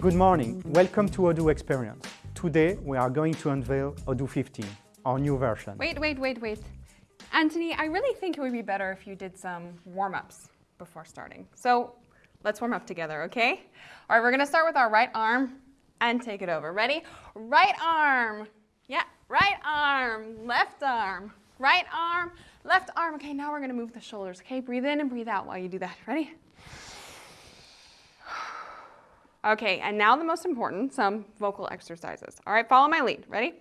Good morning, welcome to Odoo Experience. Today we are going to unveil Odoo 15, our new version. Wait, wait, wait, wait. Anthony, I really think it would be better if you did some warm-ups before starting. So let's warm up together, okay? All right, we're gonna start with our right arm and take it over. Ready? Right arm. Yeah, right arm, left arm, right arm, left arm. Okay, now we're gonna move the shoulders. Okay, breathe in and breathe out while you do that. Ready? Okay, and now the most important, some vocal exercises. All right, follow my lead. Ready?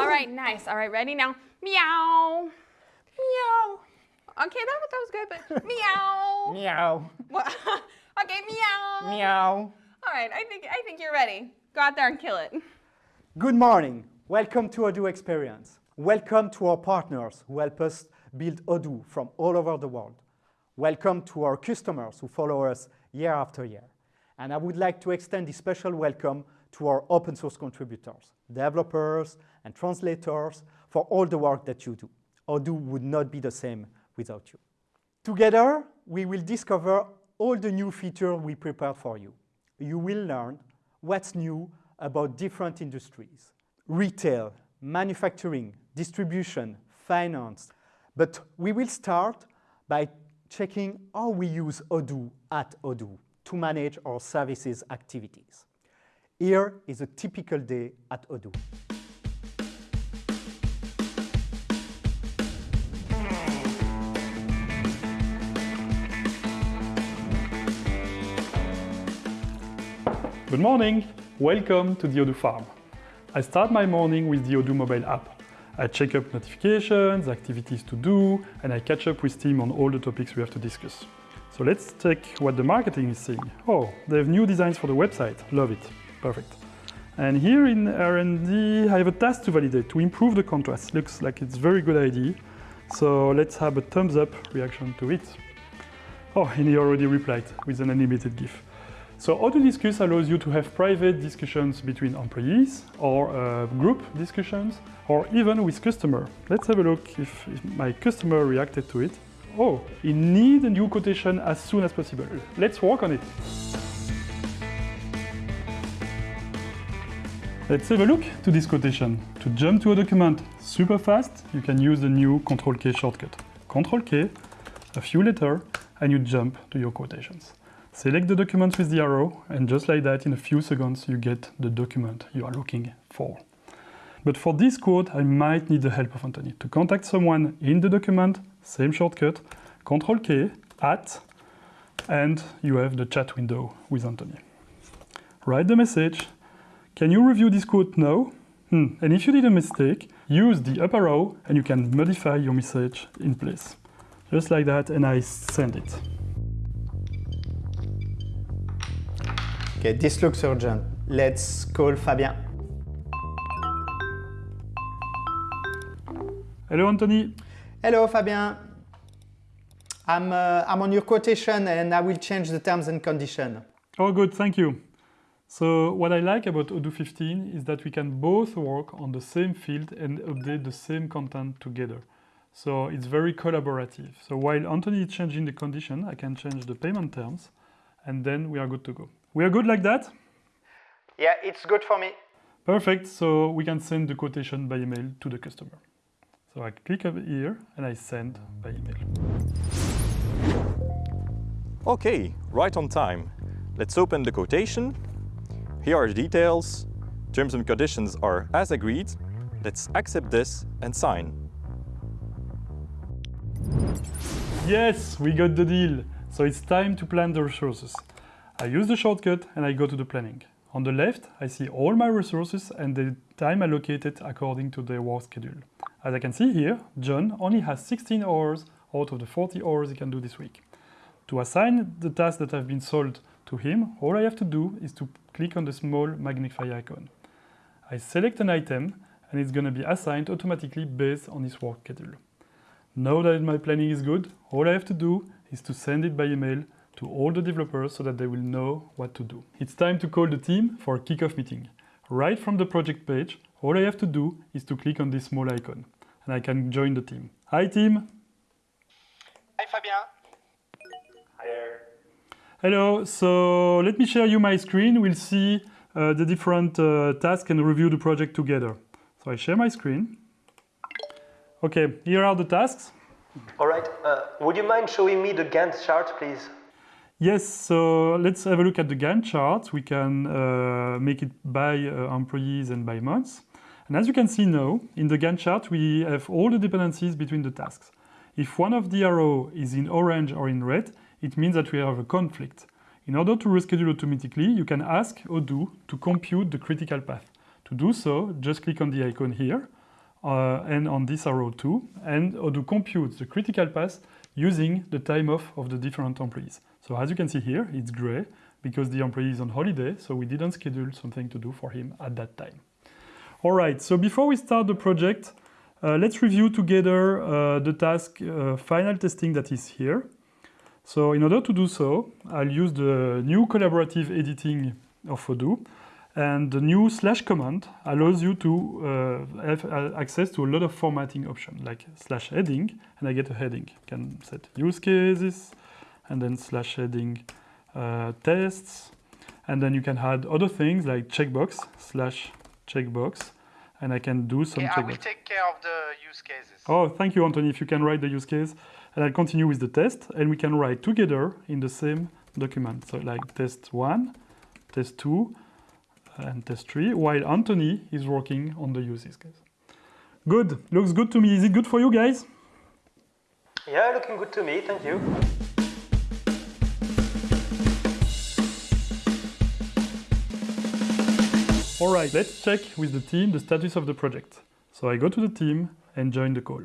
All right, nice. All right, ready now? Meow. Meow. Okay, that, that was good, but meow. Meow. What? okay, meow. Meow. All right, I think, I think you're ready. Go out there and kill it. Good morning, welcome to Odoo Experience. Welcome to our partners who help us build Odoo from all over the world. Welcome to our customers who follow us year after year. And I would like to extend a special welcome to our open source contributors, developers and translators for all the work that you do. Odoo would not be the same without you. Together, we will discover all the new features we prepared for you. You will learn what's new about different industries, retail, manufacturing, distribution, finance. But we will start by checking how we use Odoo at Odoo to manage our services activities. Here is a typical day at Odoo. Good morning, welcome to the Odoo farm. I start my morning with the Odoo mobile app. I check up notifications, activities to do, and I catch up with team on all the topics we have to discuss. So let's check what the marketing is saying. Oh, they have new designs for the website. Love it. Perfect. And here in R&D, I have a task to validate to improve the contrast. Looks like it's very good idea. So let's have a thumbs up reaction to it. Oh, and he already replied with an animated GIF. So Odoo Discuss allows you to have private discussions between employees or uh, group discussions or even with customer. Let's have a look if, if, my customer reacted to it. Oh, he need a new quotation as soon as possible. Let's work on it. Let's have a look to this quotation. To jump to a document super fast, you can use the new Control K shortcut. Control K, a few letters, and you jump to your quotations. Select the document with the arrow, and just like that, in a few seconds, you get the document you are looking for. But for this quote, I might need the help of Anthony. To contact someone in the document, same shortcut, Control K, at, and you have the chat window with Anthony. Write the message. Can you review this quote now? Hmm. And if you did a mistake, use the up arrow and you can modify your message in place. Just like that, and I send it. Okay, this looks urgent. Let's call Fabien. Hello, Anthony. Hello, Fabien. I'm, uh, I'm on your quotation and I will change the terms and conditions. Oh, good, thank you. So what I like about Odoo 15 is that we can both work on the same field and update the same content together. So it's very collaborative. So while Anthony is changing the condition, I can change the payment terms and then we are good to go. We are good like that? Yeah, it's good for me. Perfect, so we can send the quotation by email to the customer. So I click over here and I send by email. Okay, right on time. Let's open the quotation. Here are the details. Terms and conditions are as agreed. Let's accept this and sign. Yes, we got the deal. So it's time to plan the resources. I use the shortcut and I go to the planning. On the left, I see all my resources and the time allocated according to their work schedule. As I can see here, John only has 16 hours out of the 40 hours he can do this week. To assign the tasks that have been sold to him, all I have to do is to click on the small magnify icon. I select an item and it's going to be assigned automatically based on his work schedule. Now that my planning is good, all I have to do is to send it by email to all the developers so that they will know what to do. It's time to call the team for a kickoff meeting. Right from the project page, all I have to do is to click on this small icon and I can join the team. Hi team! Hi Fabien! Hi there! Hello, so let me share you my screen. We'll see uh, the different uh, tasks and review the project together. So I share my screen. Okay, here are the tasks. All right, uh, would you mind showing me the Gantt chart, please? Yes, so let's have a look at the Gantt chart. We can uh, make it by uh, employees and by months. And as you can see now, in the Gantt chart, we have all the dependencies between the tasks. If one of the arrow is in orange or in red, it means that we have a conflict. In order to reschedule automatically, you can ask Odoo to compute the critical path. To do so, just click on the icon here uh, and on this arrow too, and Odoo computes the critical path using the time off of the different employees. So as you can see here, it's gray because the employee is on holiday, so we didn't schedule something to do for him at that time. All right, so before we start the project, uh, let's review together uh, the task uh, final testing that is here. So in order to do so, I'll use the new collaborative editing of Odoo. And the new slash command allows you to uh, have uh, access to a lot of formatting options, like slash heading, and I get a heading. Can set use cases, and then slash heading uh, tests, and then you can add other things like checkbox, slash checkbox, and I can do some Yeah, I will take care of the use cases. Oh, thank you, Anthony. If you can write the use case, and I'll continue with the test, and we can write together in the same document. So like test one, test two, and test three, while Anthony is working on the use case. Good. Looks good to me. Is it good for you guys? Yeah, looking good to me, thank you. All right, let's check with the team the status of the project. So I go to the team and join the call.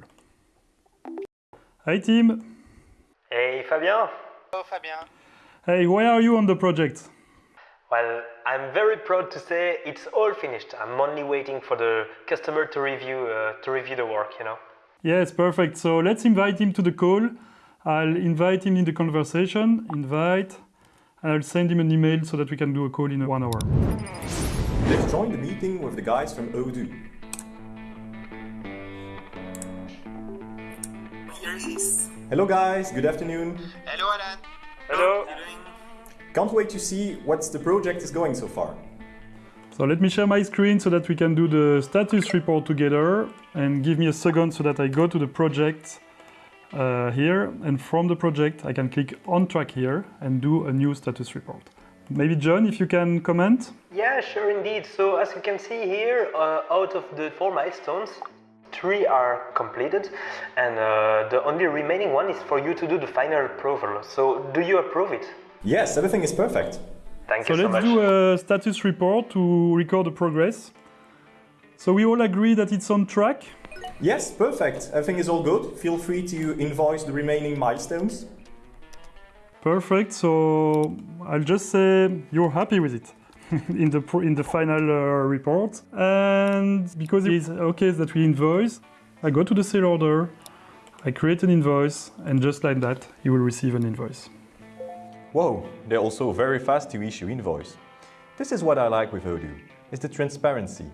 Hi team. Hey, Fabien. Hello, Fabien. Hey, where are you on the project? Well, I'm very proud to say it's all finished. I'm only waiting for the customer to review uh, to review the work, you know. Yes, perfect. So let's invite him to the call. I'll invite him in the conversation, invite, and I'll send him an email so that we can do a call in one hour. Let's join the meeting with the guys from Odoo. Hello guys, good afternoon. Hello, Alan. Hello. Can't wait to see what the project is going so far. So let me share my screen so that we can do the status report together and give me a second so that I go to the project uh, here and from the project I can click on track here and do a new status report. Maybe John, if you can comment? Yeah, sure indeed. So as you can see here, uh, out of the four milestones, three are completed, and uh, the only remaining one is for you to do the final approval. So do you approve it? Yes, everything is perfect. Thank So you so let's much. do a status report to record the progress. So we all agree that it's on track. Yes, perfect. Everything is all good. Feel free to invoice the remaining milestones. Perfect. So I'll just say you're happy with it in the in the final uh, report. And because it's okay that we invoice, I go to the sale order, I create an invoice, and just like that, you will receive an invoice. Whoa, they're also very fast to issue invoice. This is what I like with Odoo, is the transparency.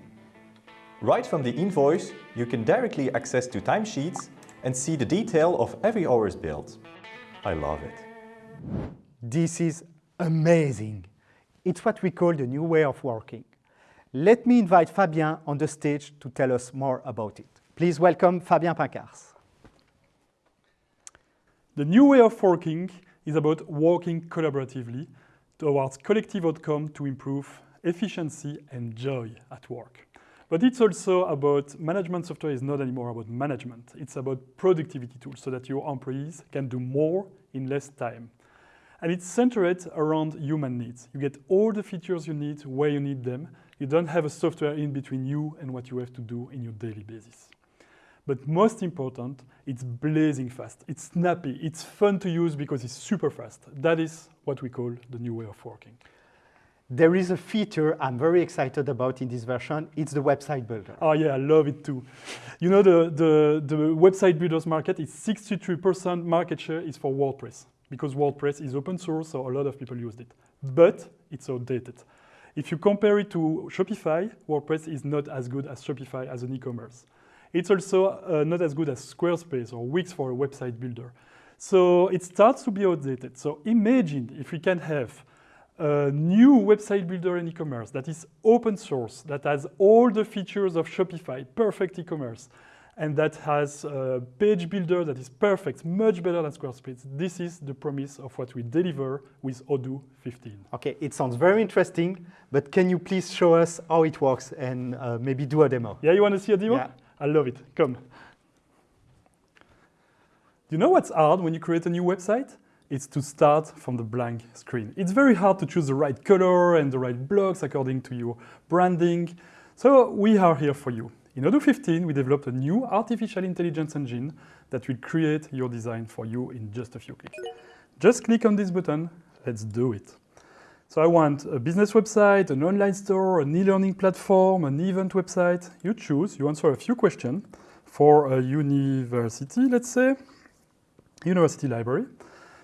Right from the invoice, you can directly access to timesheets and see the detail of every hour's billed. I love it. This is amazing. It's what we call the new way of working. Let me invite Fabien on the stage to tell us more about it. Please welcome Fabien Pinckaers. The new way of working is about working collaboratively towards collective outcome to improve efficiency and joy at work. But it's also about management software is not anymore about management. It's about productivity tools so that your employees can do more in less time. And it's centered around human needs. You get all the features you need where you need them. You don't have a software in between you and what you have to do in your daily basis. But most important, it's blazing fast. It's snappy. It's fun to use because it's super fast. That is what we call the new way of working. There is a feature I'm very excited about in this version. It's the website builder. Oh yeah, I love it too. You know, the, the, the website builders market is 63% market share is for WordPress because WordPress is open source, so a lot of people used it. But it's outdated. If you compare it to Shopify, WordPress is not as good as Shopify as an e-commerce. It's also uh, not as good as Squarespace or Wix for a website builder. So it starts to be outdated. So imagine if we can have a new website builder in e-commerce that is open source, that has all the features of Shopify, perfect e-commerce, and that has a page builder that is perfect, much better than Squarespace. This is the promise of what we deliver with Odoo 15. Okay, it sounds very interesting, but can you please show us how it works and uh, maybe do a demo? Yeah, you want to see a demo? Yeah. I love it. Come. You know what's hard when you create a new website? It's to start from the blank screen. It's very hard to choose the right color and the right blocks according to your branding. So we are here for you. In Odoo 15, we developed a new artificial intelligence engine that will create your design for you in just a few clicks. Just click on this button, let's do it. So I want a business website, an online store, an e-learning platform, an event website. You choose, you answer a few questions for a university, let's say, university library.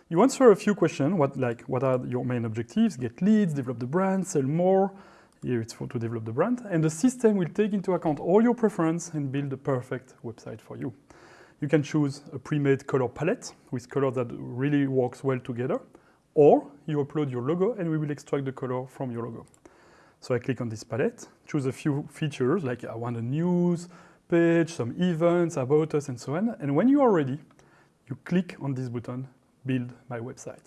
You answer a few questions, what, like what are your main objectives, get leads, develop the brand, sell more. Here it's for to develop the brand. And the system will take into account all your preference and build the perfect website for you. You can choose a pre-made color palette with colors that really works well together, or you upload your logo and we will extract the color from your logo. So I click on this palette, choose a few features like I want a news page, some events, about us and so on. And when you are ready, you click on this button, build my website.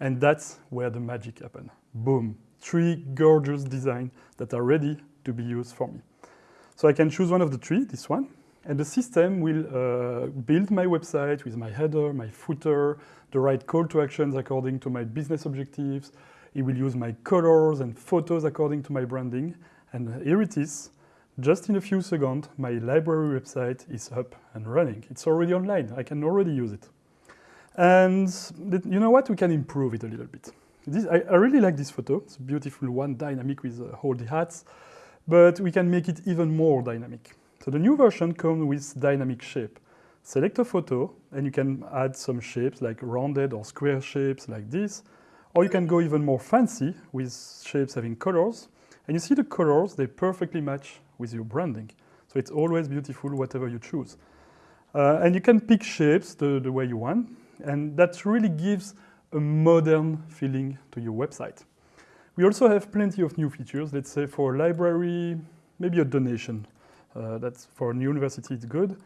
And that's where the magic happens. Boom, three gorgeous designs that are ready to be used for me. So I can choose one of the three, this one, and the system will uh, build my website with my header, my footer, the right call to actions according to my business objectives. It will use my colors and photos according to my branding. And here it is. Just in a few seconds, my library website is up and running. It's already online. I can already use it. And you know what? We can improve it a little bit. This, I, I, really like this photo. It's a beautiful one, dynamic with uh, all the hats. But we can make it even more dynamic. So the new version comes with dynamic shape. Select a photo and you can add some shapes like rounded or square shapes like this. Or you can go even more fancy with shapes having colors. And you see the colors, they perfectly match with your branding. So it's always beautiful whatever you choose. Uh, and you can pick shapes the, the way you want. And that really gives a modern feeling to your website. We also have plenty of new features. Let's say for a library, maybe a donation. Uh, that's for a new university, it's good.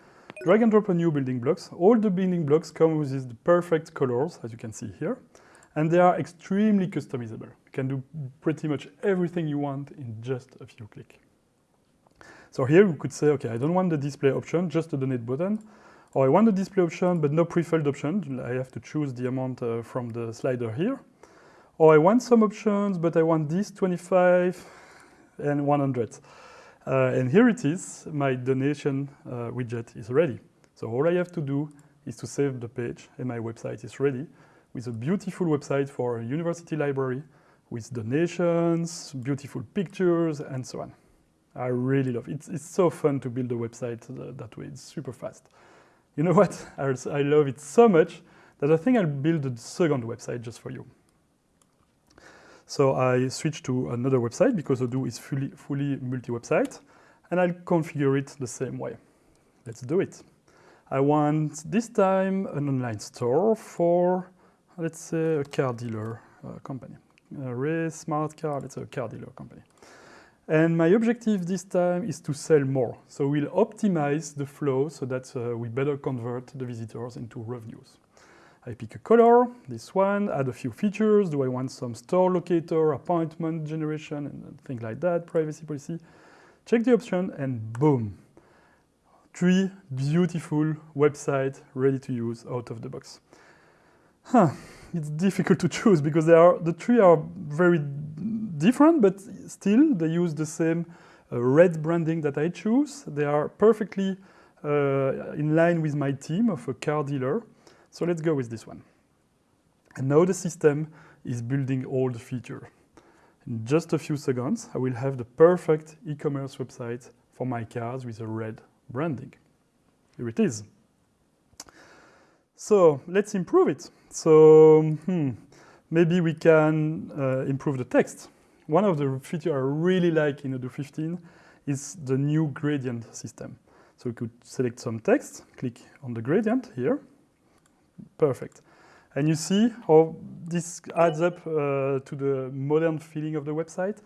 Drag and drop a new building blocks. All the building blocks come with the perfect colors, as you can see here. And they are extremely customizable. You can do pretty much everything you want in just a few clicks. So here you could say, okay, I don't want the display option, just the donate button. Or I want the display option, but no pre-filled option. I have to choose the amount uh, from the slider here. Or I want some options, but I want this 25 and 100. Uh, and here it is, my donation uh, widget is ready. So all I have to do is to save the page and my website is ready with a beautiful website for a university library with donations, beautiful pictures, and so on. I really love it. It's, it's so fun to build a website uh, that way. It's super fast. You know what? I, love it so much that I think I'll build a second website just for you. So I switch to another website because Odoo is fully, fully multi-website, and I'll configure it the same way. Let's do it. I want this time an online store for, let's say, a car dealer uh, company. A Ray Smart Car, let's say a car dealer company. And my objective this time is to sell more. So we'll optimize the flow so that uh, we better convert the visitors into revenues. I pick a color, this one, add a few features. Do I want some store locator, appointment generation, and things like that, privacy policy. Check the option and boom. Three beautiful websites ready to use out of the box. Huh, it's difficult to choose because they are, the three are very different, but still they use the same uh, red branding that I choose. They are perfectly uh, in line with my team of a car dealer. So let's go with this one. And now the system is building all the features. In just a few seconds, I will have the perfect e-commerce website for my cars with a red branding. Here it is. So let's improve it. So hmm, maybe we can uh, improve the text. One of the features I really like in Odoo 15 is the new gradient system. So we could select some text, click on the gradient here, Perfect. And you see how this adds up uh, to the modern feeling of the website.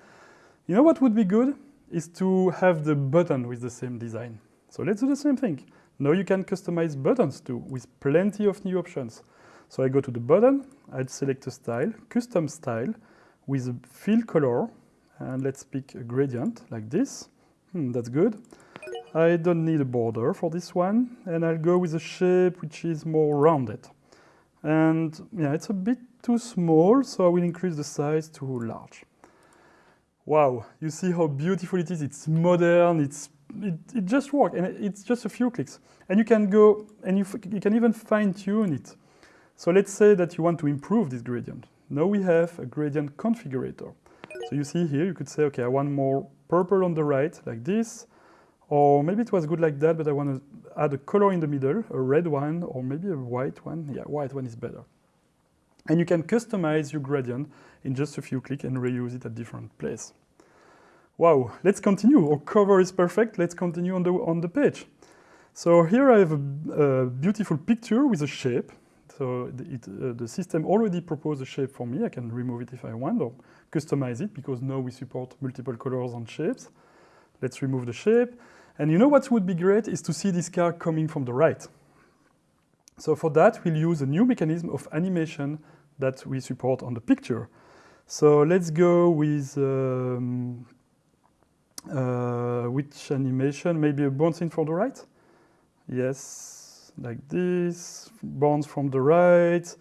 You know what would be good is to have the button with the same design. So let's do the same thing. Now you can customize buttons too with plenty of new options. So I go to the button, I'd select a style, custom style with a fill color, and let's pick a gradient like this. Hmm, that's good. I don't need a border for this one, and I'll go with a shape which is more rounded. And yeah, it's a bit too small, so I will increase the size to large. Wow, you see how beautiful it is. It's modern, it's, it, it just works, and it's just a few clicks. And you can go, and you, you can even fine tune it. So let's say that you want to improve this gradient. Now we have a gradient configurator. So you see here, you could say, okay, I want more purple on the right, like this, or maybe it was good like that, but I want to add a color in the middle, a red one, or maybe a white one. Yeah, white one is better. And you can customize your gradient in just a few clicks and reuse it at different places. Wow, let's continue. Our cover is perfect. Let's continue on the, on the page. So here I have a, a beautiful picture with a shape. So it, uh, the system already proposed a shape for me. I can remove it if I want or customize it because now we support multiple colors and shapes. Let's remove the shape. And you know what would be great is to see this car coming from the right. So for that, we'll use a new mechanism of animation that we support on the picture. So let's go with um, uh, which animation? Maybe a bouncing from the right? Yes, like this, bounce from the right,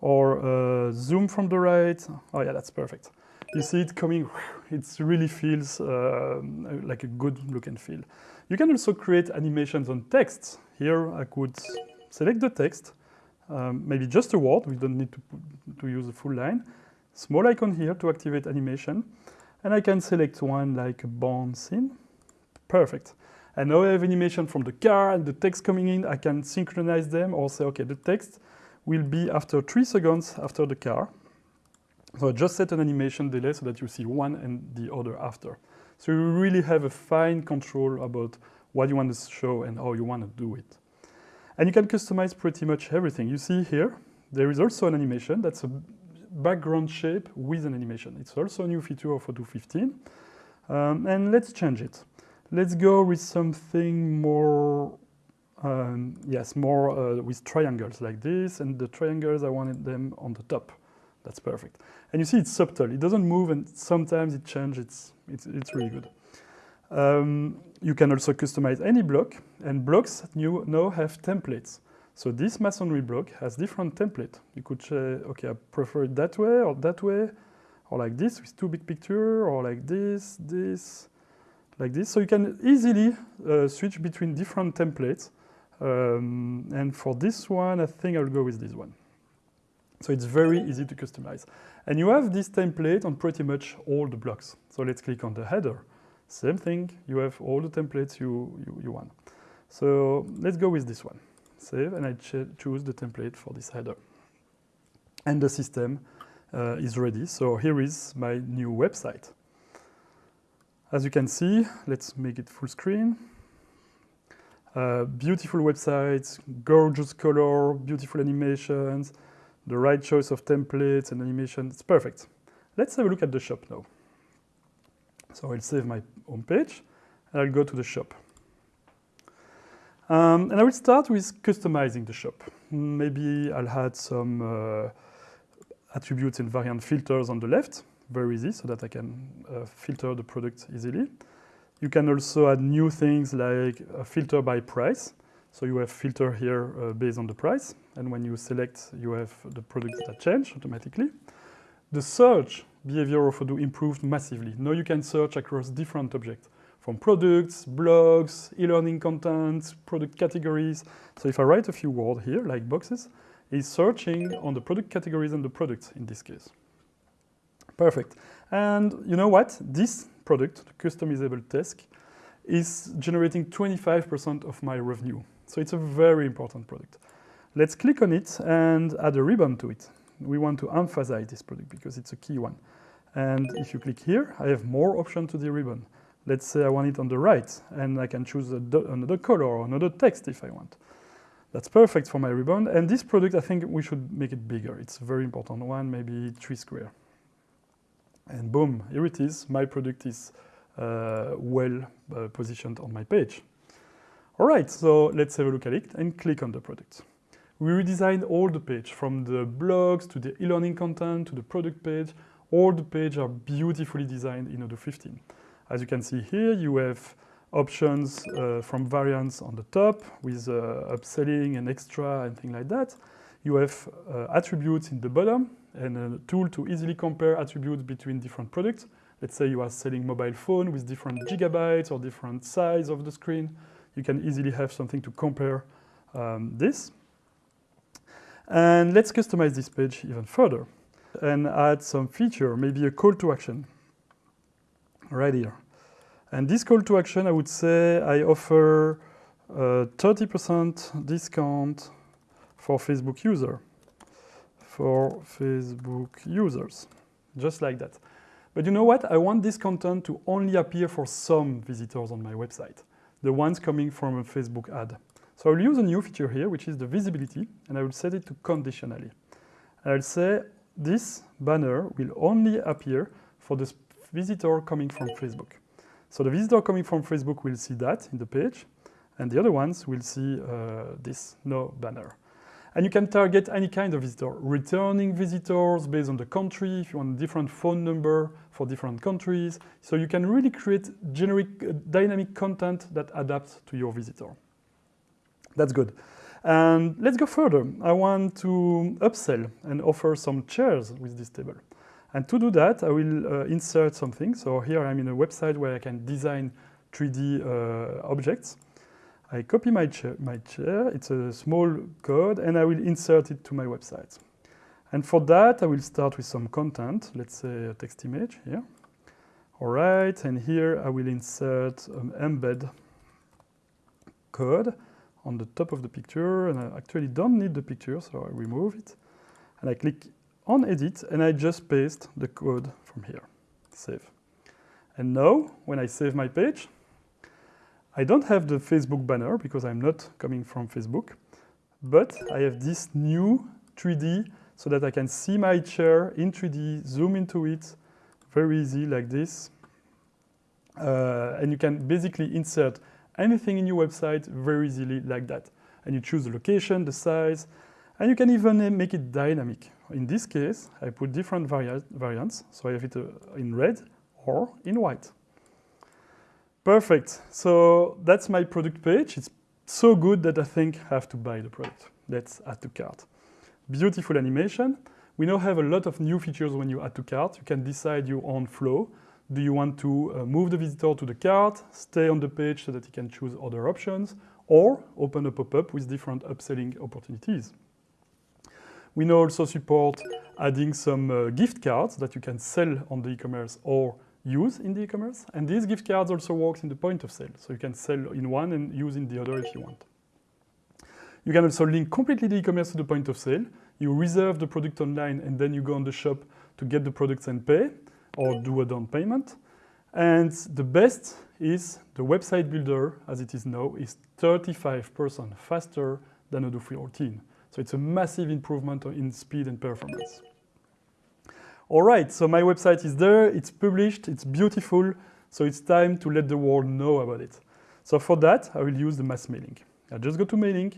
or uh, zoom from the right. Oh yeah, that's perfect. You see it coming, it really feels uh, like a good look and feel. You can also create animations on text. Here I could select the text, um, maybe just a word, we don't need to, to use a full line. Small icon here to activate animation. And I can select one like a bouncing. Perfect. And now I have animation from the car and the text coming in. I can synchronize them or say, okay, the text will be after three seconds after the car. So I just set an animation delay so that you see one and the other after. So you really have a fine control about what you want to show and how you want to do it. And you can customize pretty much everything. You see here, there is also an animation that's a background shape with an animation. It's also a new feature of Odoo 15. Um, and let's change it. Let's go with something more, um, yes, more uh, with triangles like this. And the triangles, I wanted them on the top. That's perfect. And you see it's subtle. It doesn't move and sometimes it changes. It's, it's, it's really good. Um, you can also customize any block and blocks new now have templates. So this masonry block has different template. You could say, okay, I prefer it that way or that way, or like this with two big picture, or like this, this, like this. So you can easily uh, switch between different templates. Um, and for this one, I think I'll go with this one. So it's very easy to customize. And you have this template on pretty much all the blocks. So let's click on the header. Same thing, you have all the templates you, you, you want. So let's go with this one. Save, and I choose the template for this header. And the system uh, is ready. So here is my new website. As you can see, let's make it full screen. Uh, beautiful website, gorgeous color, beautiful animations, the right choice of templates and animation. It's perfect. Let's have a look at the shop now. So I'll save my home page and I'll go to the shop. Um, and I will start with customizing the shop. Maybe I'll add some uh, attributes and variant filters on the left, very easy, so that I can uh, filter the product easily. You can also add new things like a filter by price. So you have filter here uh, based on the price. And when you select, you have the products that change automatically. The search behavior of Odoo improved massively. Now you can search across different objects from products, blogs, e-learning content, product categories. So if I write a few words here, like boxes, it's searching on the product categories and the products in this case. Perfect. And you know what? This product, the customizable desk, is generating 25% of my revenue. So it's a very important product. Let's click on it and add a ribbon to it. We want to emphasize this product because it's a key one. And if you click here, I have more options to the ribbon. Let's say I want it on the right, and I can choose another color or another text if I want. That's perfect for my ribbon. And this product, I think we should make it bigger. It's a very important one, maybe three square. And boom, here it is. My product is uh, well uh, positioned on my page. All right, so let's have a look at it and click on the product. We redesigned all the page from the blogs to the e-learning content to the product page. All the pages are beautifully designed in Odoo 15. As you can see here, you have options uh, from variants on the top with uh, upselling and extra and things like that. You have uh, attributes in the bottom and a tool to easily compare attributes between different products. Let's say you are selling mobile phone with different gigabytes or different size of the screen. You can easily have something to compare um, this. And let's customize this page even further and add some feature, maybe a call to action right here. And this call to action, I would say I offer 30% discount for Facebook user, for Facebook users, just like that. But you know what? I want this content to only appear for some visitors on my website, the ones coming from a Facebook ad. So I'll use a new feature here, which is the visibility, and I will set it to conditionally. I'll say this banner will only appear for the visitor coming from Facebook. So the visitor coming from Facebook will see that in the page, and the other ones will see uh, this no banner. And you can target any kind of visitor, returning visitors based on the country, if you want a different phone number for different countries. So you can really create generic uh, dynamic content that adapts to your visitor. That's good. And let's go further. I want to upsell and offer some chairs with this table. And to do that, I will uh, insert something. So here I'm in a website where I can design 3D uh, objects. I copy my chair, my chair, it's a small code, and I will insert it to my website. And for that, I will start with some content, let's say a text image here. All right, and here I will insert an embed code on the top of the picture, and I actually don't need the picture, so I remove it. And I click on edit and I just paste the code from here, save. And now, when I save my page, I don't have the Facebook banner because I'm not coming from Facebook, but I have this new 3D so that I can see my chair in 3D, zoom into it, very easy like this. Uh, and you can basically insert anything in your website very easily like that. And you choose the location, the size, and you can even make it dynamic. In this case, I put different vari variants, so I have it uh, in red or in white. Perfect. So that's my product page. It's so good that I think I have to buy the product. Let's add to cart. Beautiful animation. We now have a lot of new features when you add to cart. You can decide your own flow. Do you want to uh, move the visitor to the cart, stay on the page so that he can choose other options, or open a pop-up with different upselling opportunities. We now also support adding some uh, gift cards that you can sell on the e-commerce or use in the e-commerce. And these gift cards also works in the point of sale. So you can sell in one and use in the other if you want. You can also link completely the e-commerce to the point of sale. You reserve the product online and then you go on the shop to get the products and pay or do a down payment. And the best is the website builder, as it is now, is 35% faster than Odoo 14. So it's a massive improvement in speed and performance. All right, so my website is there, it's published, it's beautiful, so it's time to let the world know about it. So for that, I will use the mass mailing. I just go to mailing,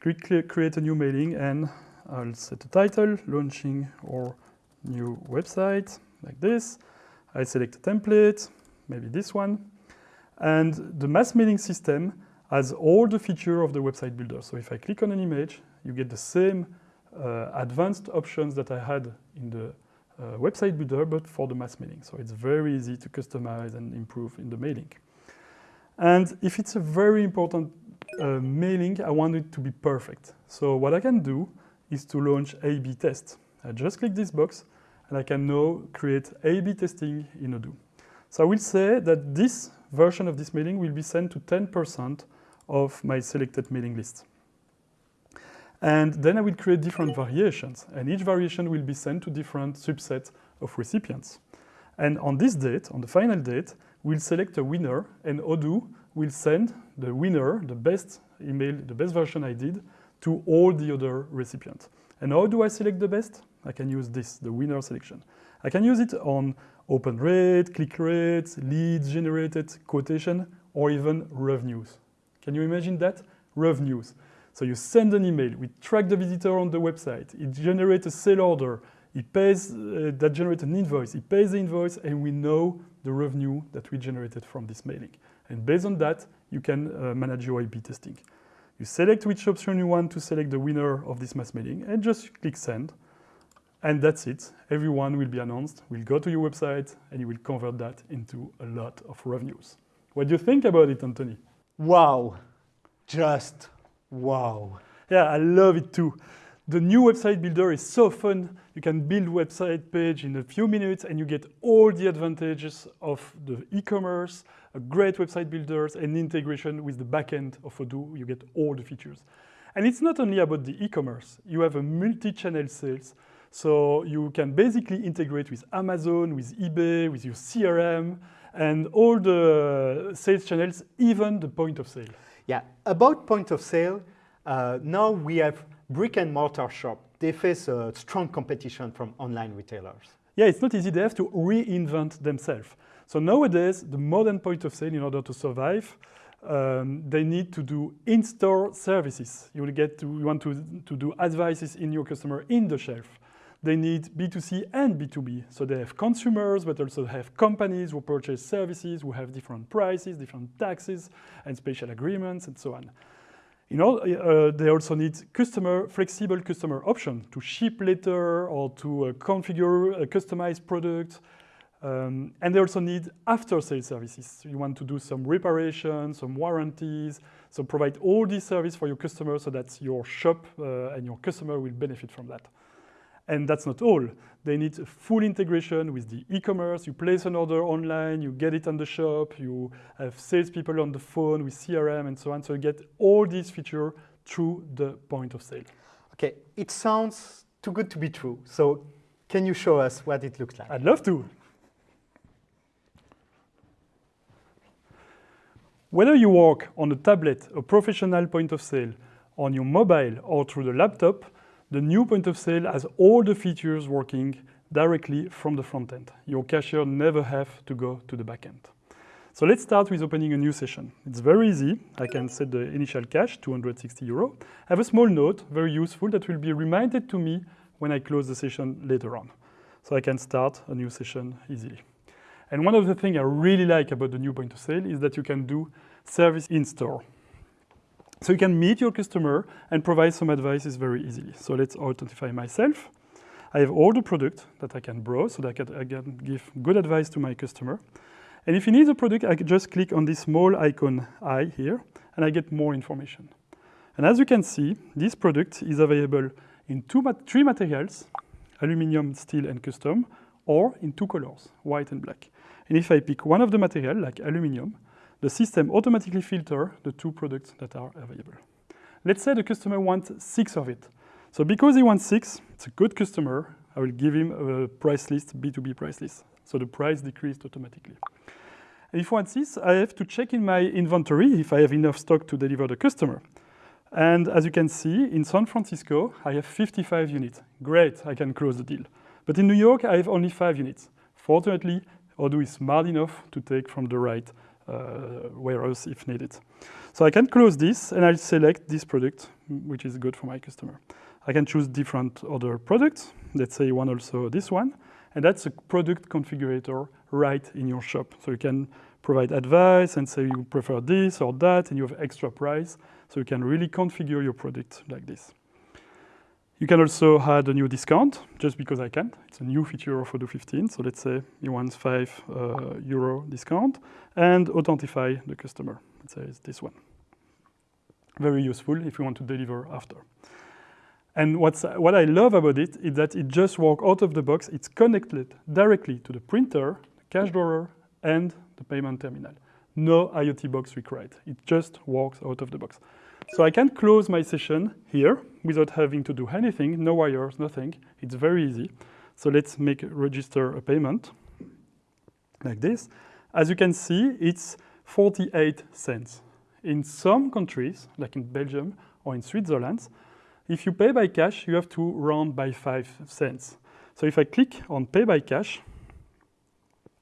click create a new mailing, and I'll set a title, launching our new website, like this. I select a template, maybe this one. And the mass mailing system has all the features of the website builder. So if I click on an image, you get the same uh, advanced options that I had in the website builder, but for the mass mailing. So it's very easy to customize and improve in the mailing. And if it's a very important uh, mailing, I want it to be perfect. So what I can do is to launch A-B test. I just click this box and I can now create A-B testing in Odoo. So I will say that this version of this mailing will be sent to 10% of my selected mailing list. And then I will create different variations, and each variation will be sent to different subsets of recipients. And on this date, on the final date, we'll select a winner, and Odoo will send the winner, the best email, the best version I did, to all the other recipients. And how do I select the best? I can use this, the winner selection. I can use it on open rate, click rates, leads generated, quotation, or even revenues. Can you imagine that? Revenues. So you send an email, we track the visitor on the website, it generates a sale order, it pays, uh, that generates an invoice, it pays the invoice, and we know the revenue that we generated from this mailing. And based on that, you can uh, manage your A-B testing. You select which option you want to select the winner of this mass mailing, and just click send. And that's it. Everyone will be announced, will go to your website, and you will convert that into a lot of revenues. What do you think about it, Anthony? Wow, just wow. Yeah, I love it too. The new website builder is so fun. You can build website page in a few minutes and you get all the advantages of the e-commerce, a great website builders and integration with the backend of Odoo. You get all the features. And it's not only about the e-commerce. You have a multi-channel sales. So you can basically integrate with Amazon, with eBay, with your CRM, and all the sales channels, even the point of sale. Yeah, about point of sale, uh, now we have brick and mortar shop. They face a strong competition from online retailers. Yeah, it's not easy. They have to reinvent themselves. So nowadays, the modern point of sale, in order to survive, um, they need to do in-store services. You will get to, you want to, to do advices in your customer in the shelf. They need B2C and B2B. So they have consumers, but also have companies who purchase services, who have different prices, different taxes, and special agreements, and so on. You know, uh, they also need customer, flexible customer option to ship later or to uh, configure a customized product. Um, and they also need after-sales services. You want to do some reparation, some warranties, so provide all these services for your customer so that your shop uh, and your customer will benefit from that. And that's not all. They need full integration with the e-commerce. You place an order online, you get it on the shop, you have salespeople on the phone with CRM and so on. So you get all these features through the point of sale. Okay, it sounds too good to be true. So can you show us what it looks like? I'd love to. Whether you work on a tablet, a professional point of sale, on your mobile or through the laptop, the new point of sale has all the features working directly from the front end. Your cashier never have to go to the back end. So let's start with opening a new session. It's very easy. I can set the initial cash, 260 euro. I have a small note, very useful, that will be reminded to me when I close the session later on. So I can start a new session easily. And one of the things I really like about the new point of sale is that you can do service in store. So you can meet your customer and provide some advices very easily. So let's authentify myself. I have all the product that I can browse so that I can, I can give good advice to my customer. And if he needs a product, I can just click on this small icon I here, and I get more information. And as you can see, this product is available in two, three materials, aluminium, steel, and custom, or in two colors, white and black. And if I pick one of the material, like aluminium, the system automatically filter the two products that are available. Let's say the customer wants six of it. So because he wants six, it's a good customer, I will give him a price list, B2B price list. So the price decreased automatically. And if I want this, I have to check in my inventory if I have enough stock to deliver the customer. And as you can see, in San Francisco, I have 55 units. Great, I can close the deal. But in New York, I have only five units. Fortunately, Odoo is smart enough to take from the right Uh, warehouse if needed. So I can close this and I'll select this product, which is good for my customer. I can choose different other products. Let's say want also this one. And that's a product configurator right in your shop. So you can provide advice and say you prefer this or that and you have extra price. So you can really configure your product like this. You can also add a new discount, just because I can. It's a new feature of Odoo 15. So let's say you want 5 uh, euro discount and authentify the customer. Let's say it's this one. Very useful if you want to deliver after. And what's, what I love about it is that it just works out of the box. It's connected directly to the printer, the cash drawer, and the payment terminal. No IoT box required. It just works out of the box. So I can close my session here without having to do anything, no wires, nothing. It's very easy. So let's make register a payment like this. As you can see, it's 48 cents. In some countries, like in Belgium or in Switzerland, if you pay by cash, you have to round by 5 cents. So if I click on pay by cash,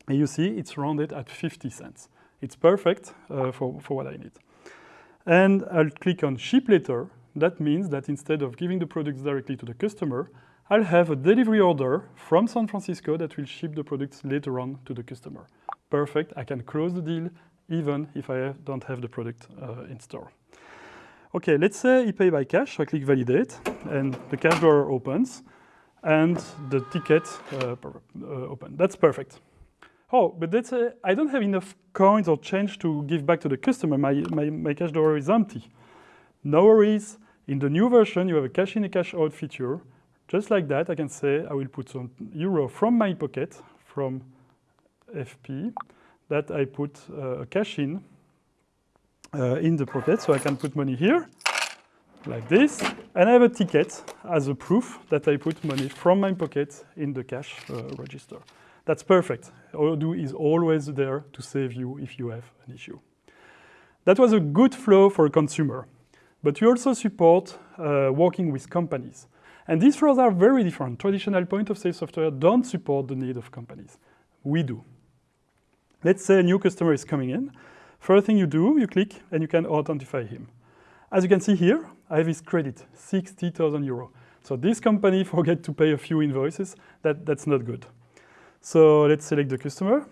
and you see it's rounded at 50 cents. It's perfect uh, for, for what I need. And I'll click on ship later. That means that instead of giving the products directly to the customer, I'll have a delivery order from San Francisco that will ship the products later on to the customer. Perfect, I can close the deal even if I don't have the product uh, in store. Okay, let's say I pay by cash. So I click validate and the cash drawer opens and the ticket uh, uh, open. That's perfect. Oh, but that's I don't have enough coins or change to give back to the customer. My, my, my cash drawer is empty. No worries. In the new version, you have a cash in, a cash out feature. Just like that, I can say I will put some euro from my pocket, from FP, that I put uh, a cash in uh, in the pocket. So I can put money here, like this. And I have a ticket as a proof that I put money from my pocket in the cash uh, register. That's perfect. Odoo is always there to save you if you have an issue. That was a good flow for a consumer. But you also support uh, working with companies. And these flows are very different. Traditional point of sale software don't support the need of companies. We do. Let's say a new customer is coming in. First thing you do, you click and you can authentify him. As you can see here, I have his credit, 60,000 euro. So this company forget to pay a few invoices. That, that's not good. So let's select the customer.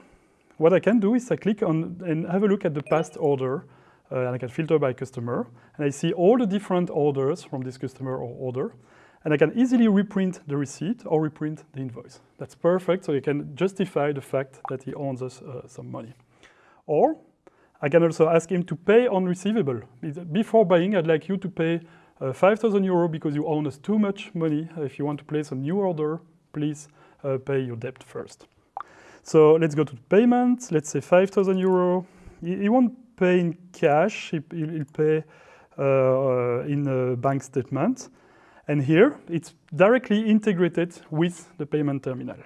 What I can do is I click on and have a look at the past order uh, and I can filter by customer and I see all the different orders from this customer or order and I can easily reprint the receipt or reprint the invoice. That's perfect so you can justify the fact that he owns us uh, some money. Or I can also ask him to pay on receivable. Before buying, I'd like you to pay uh, 5,000 euro because you own us too much money. If you want to place a new order, please uh, pay your debt first. So let's go to payment. Let's say 5,000 euro. He, he, won't pay in cash. He, will pay uh, in a bank statement. And here, it's directly integrated with the payment terminal.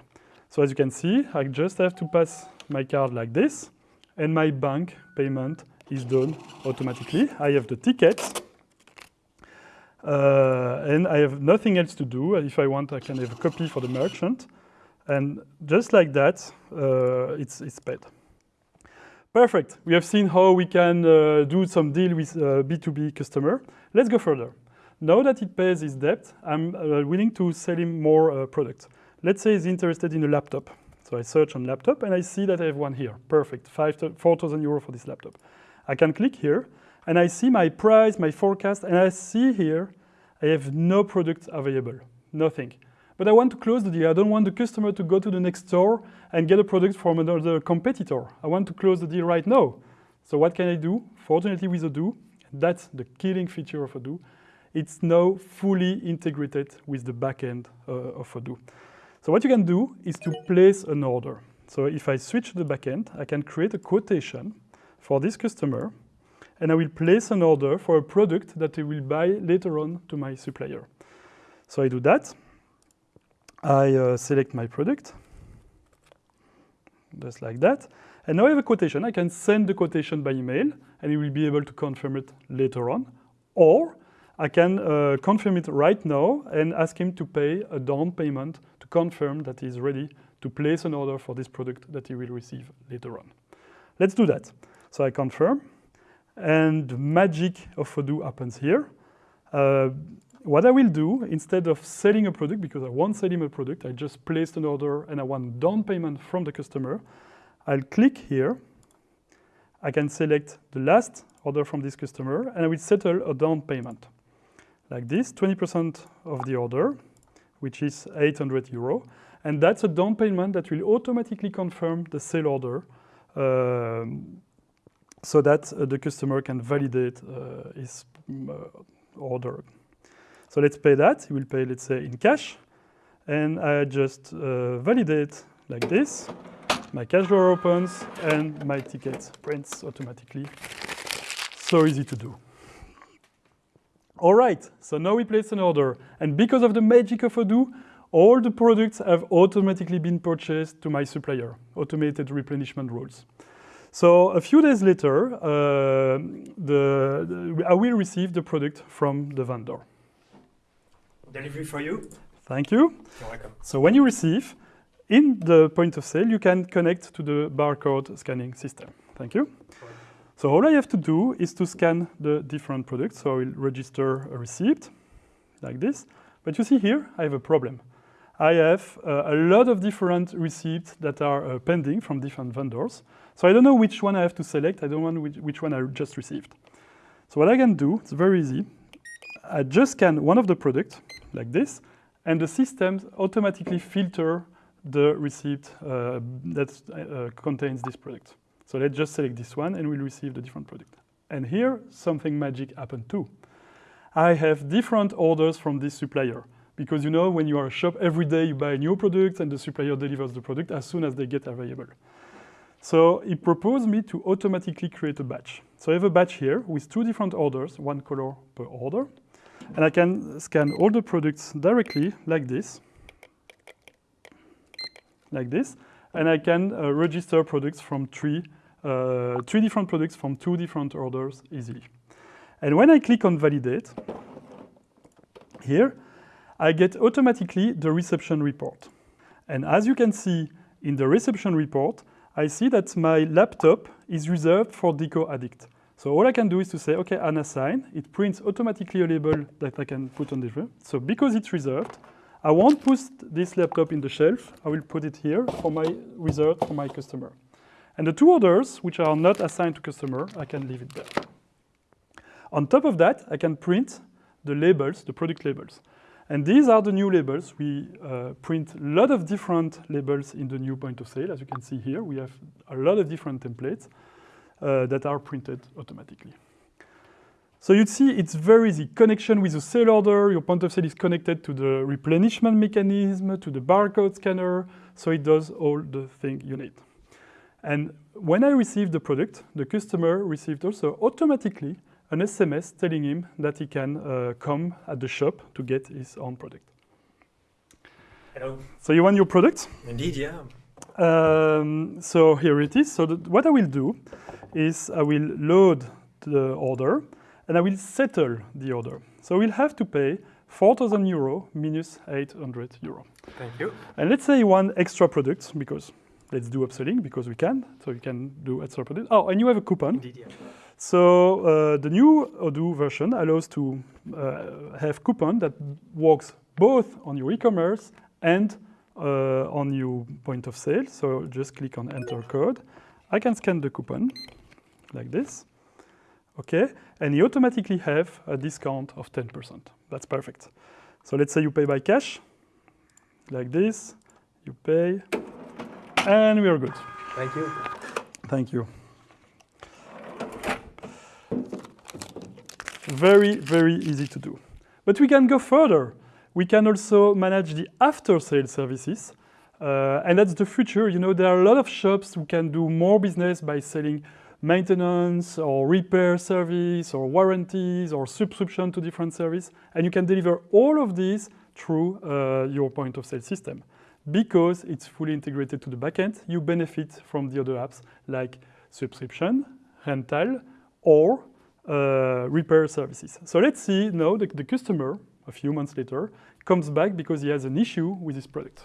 So as you can see, I just have to pass my card like this, and my bank payment is done automatically. I have the ticket, uh, and I have nothing else to do. If I want, I can have a copy for the merchant. And just like that, uh, it's, it's paid. Perfect. We have seen how we can uh, do some deal with B2B uh, customer. Let's go further. Now that it pays his debt, I'm uh, willing to sell him more uh, products. Let's say he's interested in a laptop. So I search on laptop and I see that I have one here. Perfect, 4,000 euro for this laptop. I can click here and I see my price, my forecast, and I see here I have no product available, nothing. But I want to close the deal. I don't want the customer to go to the next store and get a product from another competitor. I want to close the deal right now. So what can I do? Fortunately with Odoo, that's the killing feature of Odoo. It's now fully integrated with the backend uh, of Odoo. So what you can do is to place an order. So if I switch the backend, I can create a quotation for this customer, and I will place an order for a product that he will buy later on to my supplier. So I do that. I uh, select my product, just like that. And now I have a quotation. I can send the quotation by email, and he will be able to confirm it later on. Or I can uh, confirm it right now and ask him to pay a down payment to confirm that he's ready to place an order for this product that he will receive later on. Let's do that. So I confirm, and the magic of Odoo happens here. Uh, what I will do, instead of selling a product, because I won't sell him a product, I just placed an order and I want down payment from the customer, I'll click here. I can select the last order from this customer, and I will settle a down payment. Like this, 20% of the order, which is 800 euro. And that's a down payment that will automatically confirm the sale order um, so that uh, the customer can validate uh, his uh, order. So let's pay that. He will pay, let's say, in cash. And I just uh, validate like this. My cash drawer opens and my ticket prints automatically. So easy to do. All right, so now we place an order. And because of the magic of Odoo, all the products have automatically been purchased to my supplier, automated replenishment rules. So a few days later, uh, the, the, I will receive the product from the vendor. Delivery for you. Thank you. You're welcome. So when you receive, in the point of sale, you can connect to the barcode scanning system. Thank you. So all I have to do is to scan the different products. So I will register a receipt like this. But you see here, I have a problem. I have uh, a lot of different receipts that are uh, pending from different vendors. So I don't know which one I have to select. I don't know which, which one I just received. So what I can do, it's very easy. I just scan one of the products like this, and the system automatically filter the receipt uh, that uh, contains this product. So let's just select this one and we'll receive the different product. And here, something magic happened too. I have different orders from this supplier because you know when you are a shop every day you buy new products and the supplier delivers the product as soon as they get available. So he proposed me to automatically create a batch. So I have a batch here with two different orders, one color per order. And I can scan all the products directly like this, like this. And I can uh, register products from three, uh, three different products from two different orders easily. And when I click on validate, here, I get automatically the reception report. And as you can see in the reception report, I see that my laptop is reserved for Deco Addict. So all I can do is to say, okay, unassign. It prints automatically a label that I can put on the shelf. So because it's reserved, I won't put this laptop in the shelf. I will put it here for my reserved for my customer. And the two others, which are not assigned to customer, I can leave it there. On top of that, I can print the labels, the product labels. And these are the new labels. We uh, print a lot of different labels in the new point of sale. As you can see here, we have a lot of different templates that are printed automatically. So you'd see it's very easy. Connection with the sale order, your point of sale is connected to the replenishment mechanism, to the barcode scanner, so it does all the thing you need. And when I received the product, the customer received also automatically an SMS telling him that he can uh, come at the shop to get his own product. Hello. So you want your product? Indeed, yeah. Um, so here it is. So what I will do is I will load the order and I will settle the order. So we'll have to pay 4,000 euro minus 800 euro. Thank you. And let's say one extra product because let's do upselling because we can. So you can do extra product. Oh, and you have a coupon. Indeed, yeah. So uh, the new Odoo version allows to uh, have coupon that works both on your e-commerce and Uh, on your point of sale. So just click on enter code. I can scan the coupon like this. Okay, and you automatically have a discount of 10%. That's perfect. So let's say you pay by cash, like this, you pay, and we are good. Thank you. Thank you. Very, very easy to do. But we can go further. We can also manage the after-sale services. Uh, and that's the future. You know, there are a lot of shops who can do more business by selling maintenance or repair service or warranties or subscription to different service. And you can deliver all of these through uh, your point of sale system. Because it's fully integrated to the backend, you benefit from the other apps like subscription, rental, or uh, repair services. So let's see now the, the customer, a few months later, comes back because he has an issue with his product.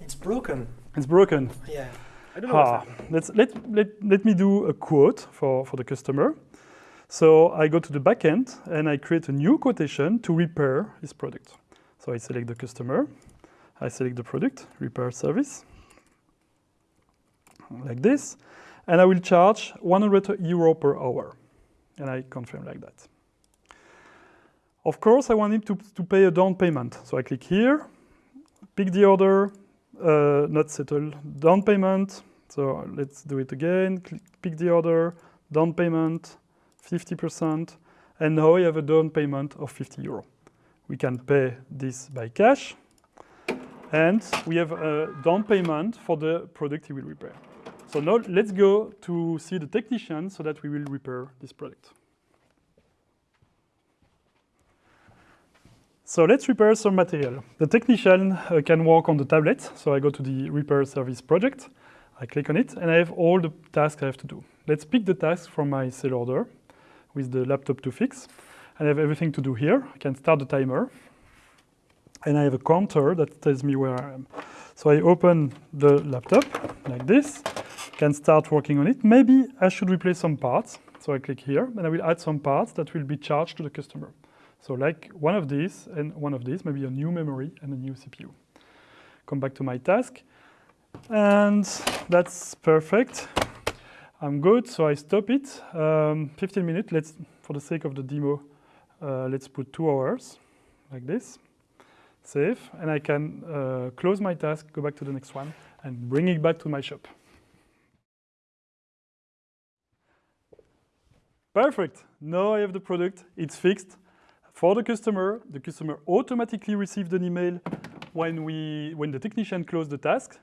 It's broken. It's broken. Yeah. I don't know what's Ah, let's, let, let, let me do a quote for, for the customer. So I go to the backend and I create a new quotation to repair his product. So I select the customer, I select the product, repair service, like this, and I will charge 100 euro per hour. And I confirm like that. Of course, I want him to, to pay a down payment. So I click here, pick the order, uh, not settle, down payment. So let's do it again. Click, pick the order, down payment, 50%. And now I have a down payment of 50 euro. We can pay this by cash. And we have a down payment for the product he will repair. So now let's go to see the technician so that we will repair this product. So let's repair some material. The technician uh, can work on the tablet. So I go to the repair service project. I click on it and I have all the tasks I have to do. Let's pick the task from my sale order with the laptop to fix. And I have everything to do here. I can start the timer. and I have a counter that tells me where I am. So I open the laptop like this, can start working on it. Maybe I should replace some parts. So I click here and I will add some parts that will be charged to the customer. So like one of these and one of these, maybe a new memory and a new CPU. Come back to my task and that's perfect. I'm good, so I stop it. Um, 15 minutes, let's, for the sake of the demo, uh, let's put two hours like this save, and I can uh, close my task, go back to the next one, and bring it back to my shop. Perfect. Now I have the product. It's fixed. For the customer, the customer automatically received an email when, we, when the technician closed the task.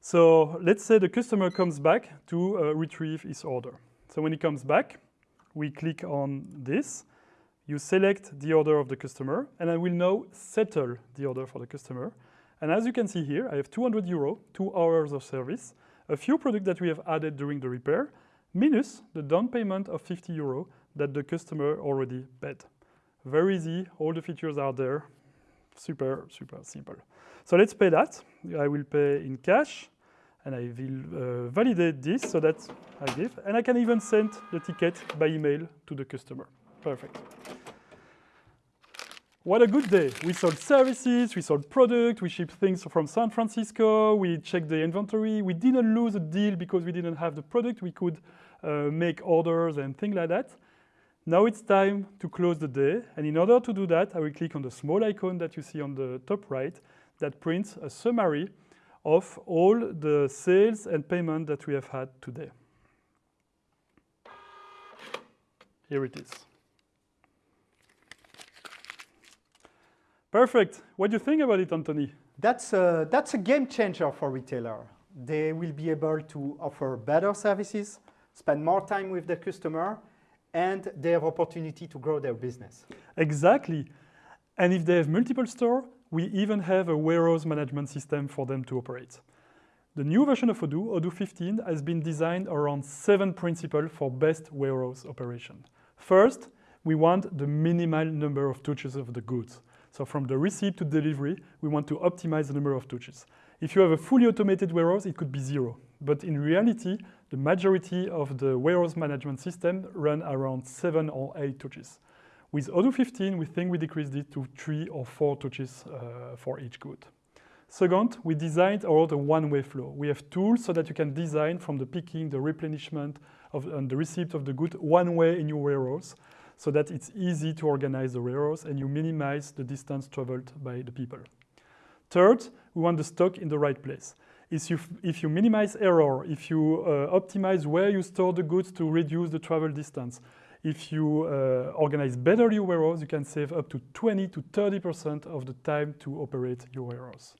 So let's say the customer comes back to uh, retrieve his order. So when he comes back, we click on this you select the order of the customer, and I will now settle the order for the customer. And as you can see here, I have 200 euro, two hours of service, a few products that we have added during the repair, minus the down payment of 50 euro that the customer already paid. Very easy, all the features are there, super, super simple. So let's pay that. I will pay in cash, and I will uh, validate this so that I give, and I can even send the ticket by email to the customer. Perfect. What a good day. We sold services, we sold product, we shipped things from San Francisco, we checked the inventory. We didn't lose a deal because we didn't have the product. We could uh, make orders and things like that. Now it's time to close the day. And in order to do that, I will click on the small icon that you see on the top right that prints a summary of all the sales and payment that we have had today. Here it is. Perfect. What do you think about it, Anthony? That's a, that's a game changer for retailer. They will be able to offer better services, spend more time with the customer, and they have opportunity to grow their business. Exactly. And if they have multiple stores, we even have a warehouse management system for them to operate. The new version of Odoo, Odoo 15, has been designed around seven principles for best warehouse operation. First, we want the minimal number of touches of the goods. So from the receipt to delivery, we want to optimize the number of touches. If you have a fully automated warehouse, it could be zero. But in reality, the majority of the warehouse management system run around seven or eight touches. With Odoo 15, we think we decreased it to three or four touches uh, for each good. Second, we designed our the one-way flow. We have tools so that you can design from the picking, the replenishment, of, and the receipt of the good one way in your warehouse so that it's easy to organize the warehouse and you minimize the distance traveled by the people. Third, we want the stock in the right place. If you, if you minimize error, if you uh, optimize where you store the goods to reduce the travel distance, if you uh, organize better your warehouse, you can save up to 20 to 30% of the time to operate your warehouse.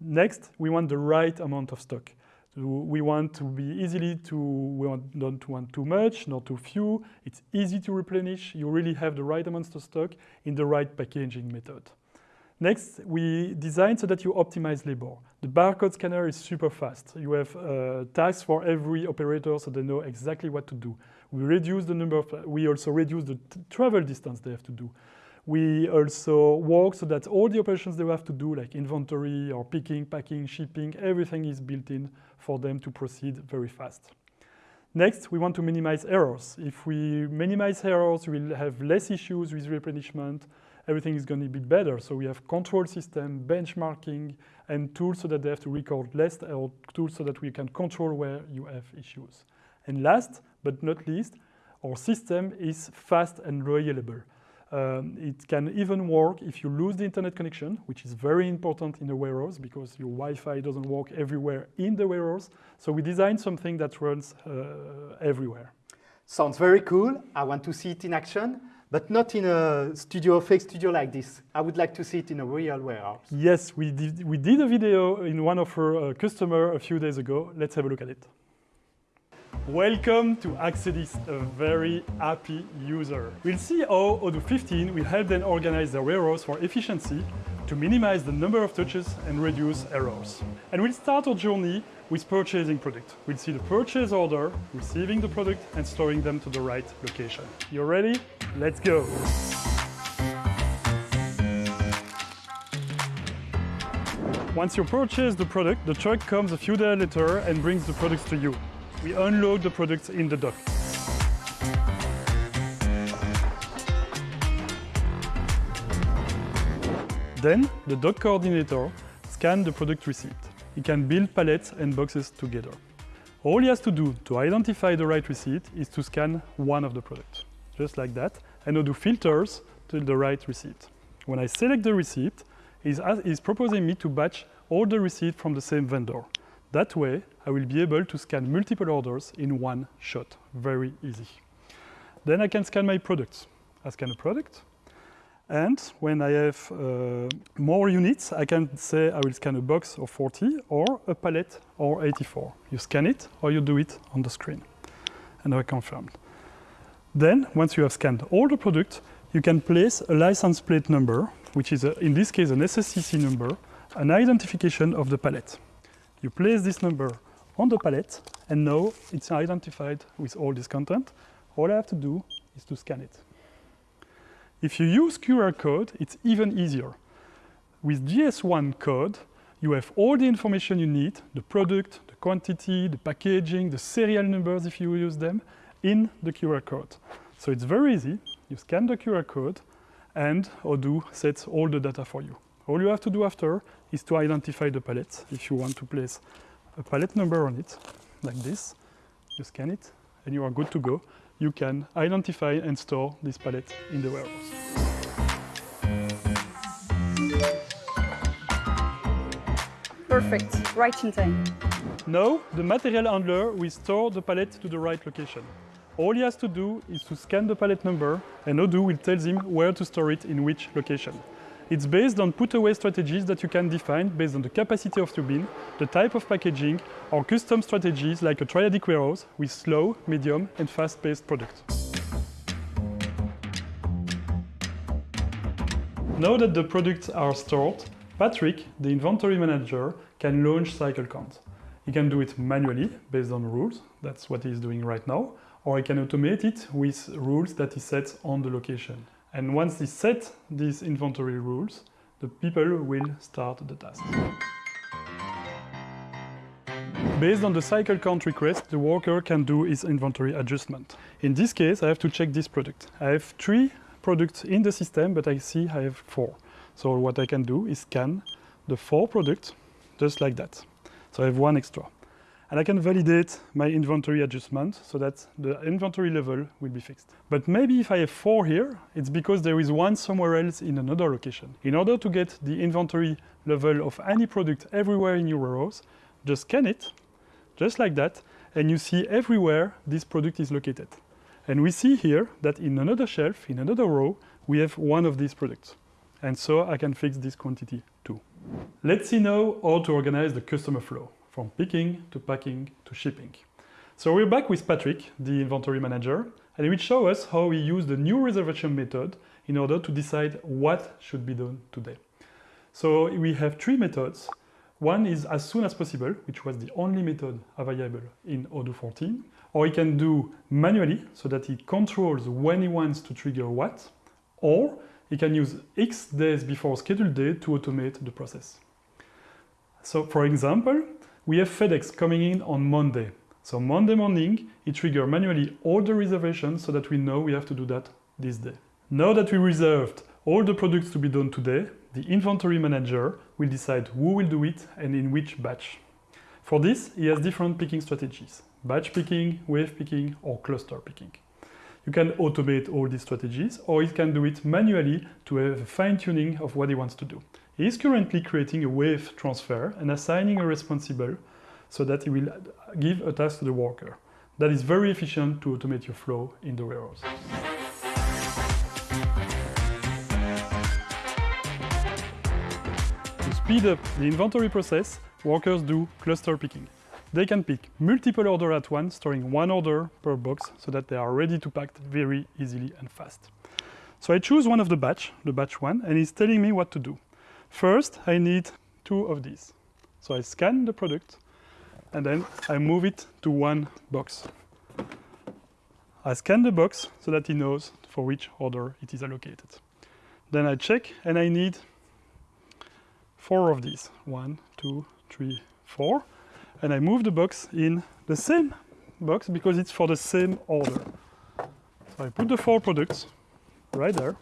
Next, we want the right amount of stock we want to be easily to, we want, don't want too much, not too few. It's easy to replenish. You really have the right amounts of stock in the right packaging method. Next, we design so that you optimize labor. The barcode scanner is super fast. You have uh, tasks for every operator so they know exactly what to do. We reduce the number of, we also reduce the travel distance they have to do. We also work so that all the operations they have to do, like inventory or picking, packing, shipping, everything is built in for them to proceed very fast. Next, we want to minimize errors. If we minimize errors, we'll have less issues with replenishment. Everything is going to be better. So we have control system, benchmarking, and tools so that they have to record less, or tools so that we can control where you have issues. And last but not least, our system is fast and reliable. Um, it can even work if you lose the internet connection, which is very important in a warehouse because your Wi-Fi doesn't work everywhere in the warehouse. So we designed something that runs uh, everywhere. Sounds very cool. I want to see it in action, but not in a studio, fake studio like this. I would like to see it in a real warehouse. Yes, we did, we did a video in one of our uh, customer a few days ago. Let's have a look at it. Welcome to Accedis, a very happy user. We'll see how Odoo 15 will help them organize their warehouse for efficiency to minimize the number of touches and reduce errors. And we'll start our journey with purchasing product. We'll see the purchase order, receiving the product and storing them to the right location. You ready? Let's go. Once you purchase the product, the truck comes a few days later and brings the products to you. We unload the products in the dock. Then the dock coordinator scans the product receipt. He can build pallets and boxes together. All he has to do to identify the right receipt is to scan one of the products, just like that, and Odoo filters to the right receipt. When I select the receipt, he's, he's proposing me to batch all the receipts from the same vendor. That way, I will be able to scan multiple orders in one shot. Very easy. Then I can scan my products. I scan a product, and when I have uh, more units, I can say I will scan a box of 40 or a pallet or 84. You scan it or you do it on the screen. And I confirmed. Then, once you have scanned all the products, you can place a license plate number, which is, a, in this case, an SSCC number, an identification of the pallet. You place this number on the pallet, and now it's identified with all this content. All I have to do is to scan it. If you use QR code, it's even easier. With GS1 code, you have all the information you need, the product, the quantity, the packaging, the serial numbers if you use them, in the QR code. So it's very easy. You scan the QR code and Odoo sets all the data for you. All you have to do after is to identify the pallet. If you want to place a pallet number on it, like this, you scan it and you are good to go. You can identify and store this pallet in the warehouse. Perfect, right in time. Now, the material handler will store the pallet to the right location. All he has to do is to scan the pallet number, and Odoo will tell him where to store it in which location. It's based on put-away strategies that you can define based on the capacity of your bin, the type of packaging, or custom strategies like a triadic warehouse with slow, medium, and fast-paced products. Now that the products are stored, Patrick, the inventory manager, can launch cycle count. He can do it manually based on rules, that's what he's doing right now, or he can automate it with rules that he sets on the location. And once they set these inventory rules, the people will start the task. Based on the cycle count request, the worker can do his inventory adjustment. In this case, I have to check this product. I have three products in the system, but I see I have four. So what I can do is scan the four products just like that. So I have one extra. And I can validate my inventory adjustment so that the inventory level will be fixed. But maybe if I have four here, it's because there is one somewhere else in another location. In order to get the inventory level of any product everywhere in your warehouse, just scan it, just like that, and you see everywhere this product is located. And we see here that in another shelf, in another row, we have one of these products. And so I can fix this quantity too. Let's see now how to organize the customer flow, from picking to packing to shipping. So we're back with Patrick, the inventory manager, and he will show us how we use the new reservation method in order to decide what should be done today. So we have three methods. One is as soon as possible, which was the only method available in Odoo 14. Or he can do manually, so that he controls when he wants to trigger what. Or he can use X days before scheduled day to automate the process. So for example, we have FedEx coming in on Monday. So Monday morning, he triggers manually all the reservations so that we know we have to do that this day. Now that we reserved all the products to be done today, the inventory manager will decide who will do it and in which batch. For this, he has different picking strategies, batch picking, wave picking, or cluster picking. You can automate all these strategies, or he can do it manually to have a fine-tuning of what he wants to do. He is currently creating a wave transfer and assigning a responsible so that he will give a task to the worker. That is very efficient to automate your flow in the warehouse. To speed up the inventory process, workers do cluster picking. They can pick multiple orders at once, storing one order per box so that they are ready to pack very easily and fast. So I choose one of the batch, the batch one, and it's telling me what to do. First, I need two of these. So I scan the product and then I move it to one box. I scan the box so that he knows for which order it is allocated. Then I check and I need four of these. One, two, three, four. And I move the box in the same box because it's for the same order. So I put the four products right there,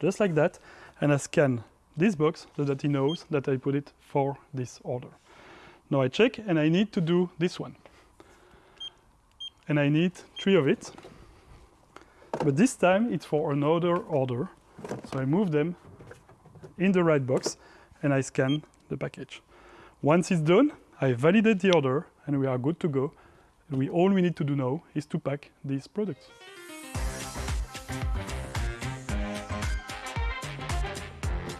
just like that, and I scan this box so that he knows that I put it for this order. Now I check and I need to do this one. And I need three of it. But this time it's for another order. So I move them in the right box and I scan the package. Once it's done, I validate the order and we are good to go. We, all we need to do now is to pack these products.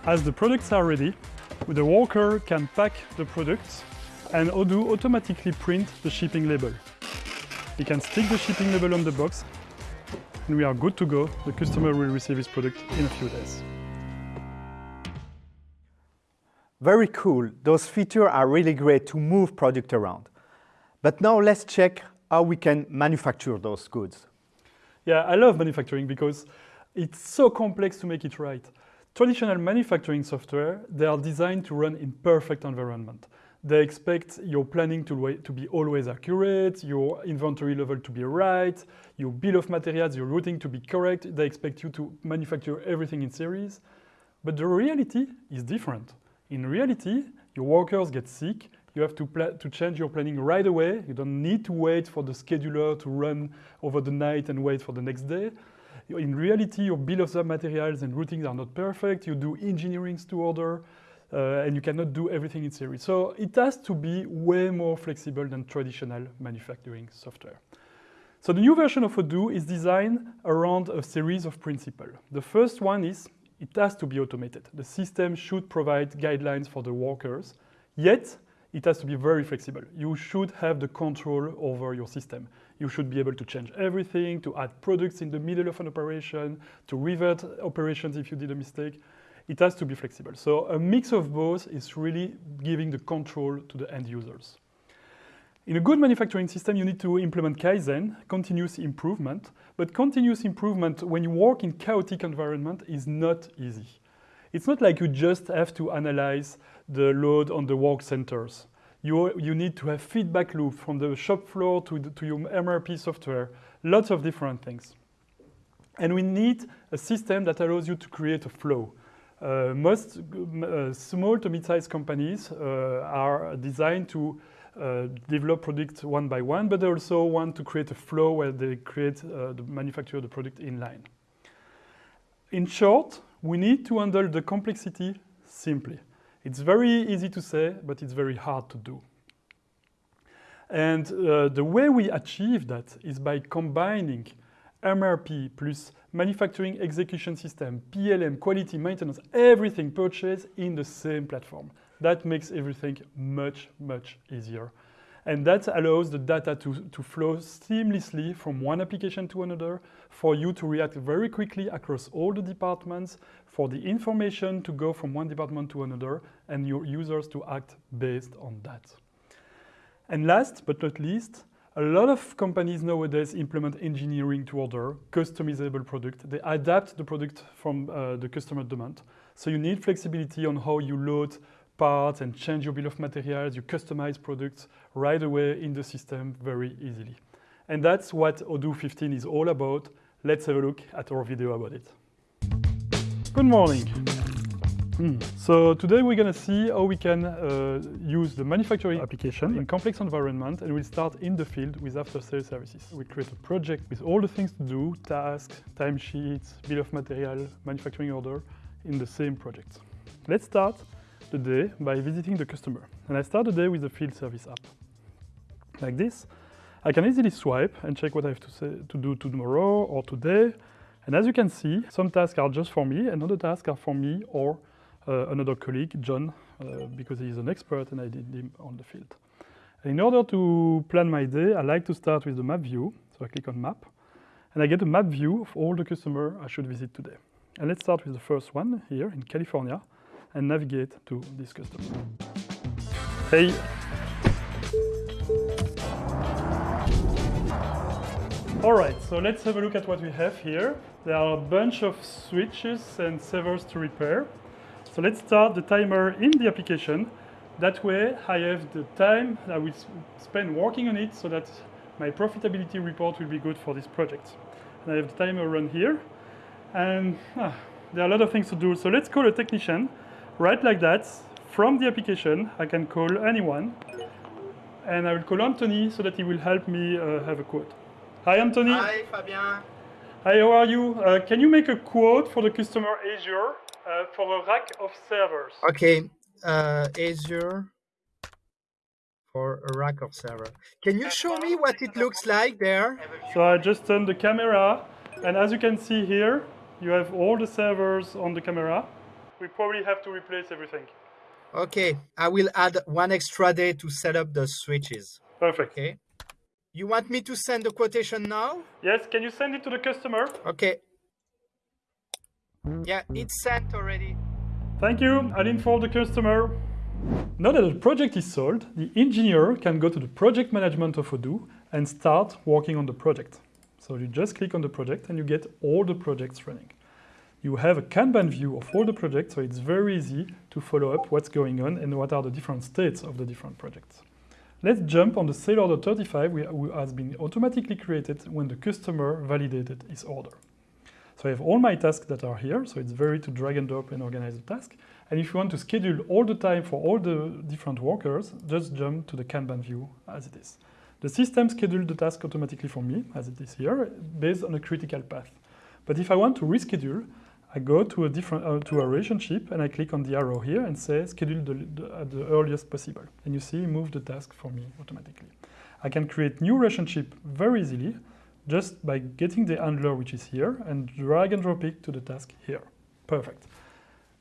As the products are ready, the worker can pack the products and Odoo automatically print the shipping label. He can stick the shipping label on the box and we are good to go. The customer will receive his product in a few days. Very cool. Those features are really great to move product around. But now let's check how we can manufacture those goods. Yeah, I love manufacturing because it's so complex to make it right. Traditional manufacturing software, they are designed to run in perfect environment. They expect your planning to, to be always accurate, your inventory level to be right, your bill of materials, your routing to be correct. They expect you to manufacture everything in series. But the reality is different. In reality, your workers get sick, you have to, to change your planning right away. You don't need to wait for the scheduler to run over the night and wait for the next day in reality, your bill of materials and routings are not perfect. You do engineerings to order, uh, and you cannot do everything in series. So it has to be way more flexible than traditional manufacturing software. So the new version of Odoo is designed around a series of principles. The first one is it has to be automated. The system should provide guidelines for the workers, yet it has to be very flexible. You should have the control over your system. You should be able to change everything, to add products in the middle of an operation, to revert operations if you did a mistake. It has to be flexible. So a mix of both is really giving the control to the end users. In a good manufacturing system, you need to implement Kaizen, continuous improvement, but continuous improvement when you work in chaotic environment is not easy. It's not like you just have to analyze the load on the work centers. You, you need to have feedback loop from the shop floor to, the, to your MRP software, lots of different things. And we need a system that allows you to create a flow. Uh, most uh, small to mid-sized companies uh, are designed to uh, develop products one by one, but they also want to create a flow where they create uh, the manufacture the product in line. In short, we need to handle the complexity simply. It's very easy to say, but it's very hard to do. And uh, the way we achieve that is by combining MRP plus manufacturing execution system, PLM, quality, maintenance, everything purchased in the same platform. That makes everything much, much easier. And that allows the data to, to flow seamlessly from one application to another for you to react very quickly across all the departments, for the information to go from one department to another, and your users to act based on that. And last but not least, a lot of companies nowadays implement engineering to order, customizable product. They adapt the product from uh, the customer demand. So you need flexibility on how you load parts and change your bill of materials, you customize products right away in the system very easily. And that's what Odoo 15 is all about. Let's have a look at our video about it. Good morning. Mm. So today we're going to see how we can uh, use the manufacturing application in complex environment and we'll start in the field with after sales services. We create a project with all the things to do, tasks, timesheets, bill of material, manufacturing order in the same project. Let's start the day by visiting the customer. And I start the day with the field service app. Like this, I can easily swipe and check what I have to, say, to do tomorrow or today. And as you can see, some tasks are just for me and other tasks are for me or uh, another colleague, John, uh, because he is an expert and I did him on the field. In order to plan my day, I like to start with the map view. So I click on map and I get a map view of all the customer I should visit today. And let's start with the first one here in California and navigate to this customer. Hey. All right, so let's have a look at what we have here. There are a bunch of switches and servers to repair. So let's start the timer in the application. That way I have the time I will spend working on it so that my profitability report will be good for this project. And I have the timer run here. And ah, there are a lot of things to do. So let's call a technician, right like that. From the application, I can call anyone. And I will call Anthony so that he will help me uh, have a quote. Hi, Anthony. Hi, Fabien. Hi, how are you? Uh, can you make a quote for the customer Azure uh, for a rack of servers? Okay, uh, Azure for a rack of server. Can you show me what it looks like there? So I just turned the camera, and as you can see here, you have all the servers on the camera. We probably have to replace everything. Okay, I will add one extra day to set up the switches. Perfect. Okay. You want me to send the quotation now? Yes, can you send it to the customer? Okay. Yeah, it's sent already. Thank you. I'll inform the customer. Now that the project is sold, the engineer can go to the project management of Odoo and start working on the project. So you just click on the project and you get all the projects running. You have a Kanban view of all the projects, so it's very easy to follow up what's going on and what are the different states of the different projects. Let's jump on the sale order 35, which has been automatically created when the customer validated his order. So I have all my tasks that are here, so it's very to drag and drop and organize the task. And if you want to schedule all the time for all the different workers, just jump to the Kanban view as it is. The system scheduled the task automatically for me, as it is here, based on a critical path. But if I want to reschedule, I go to a different uh, to a relationship and I click on the arrow here and say schedule the, the, at the earliest possible. And you see, move the task for me automatically. I can create new relationship very easily just by getting the handler which is here and drag and drop it to the task here. Perfect.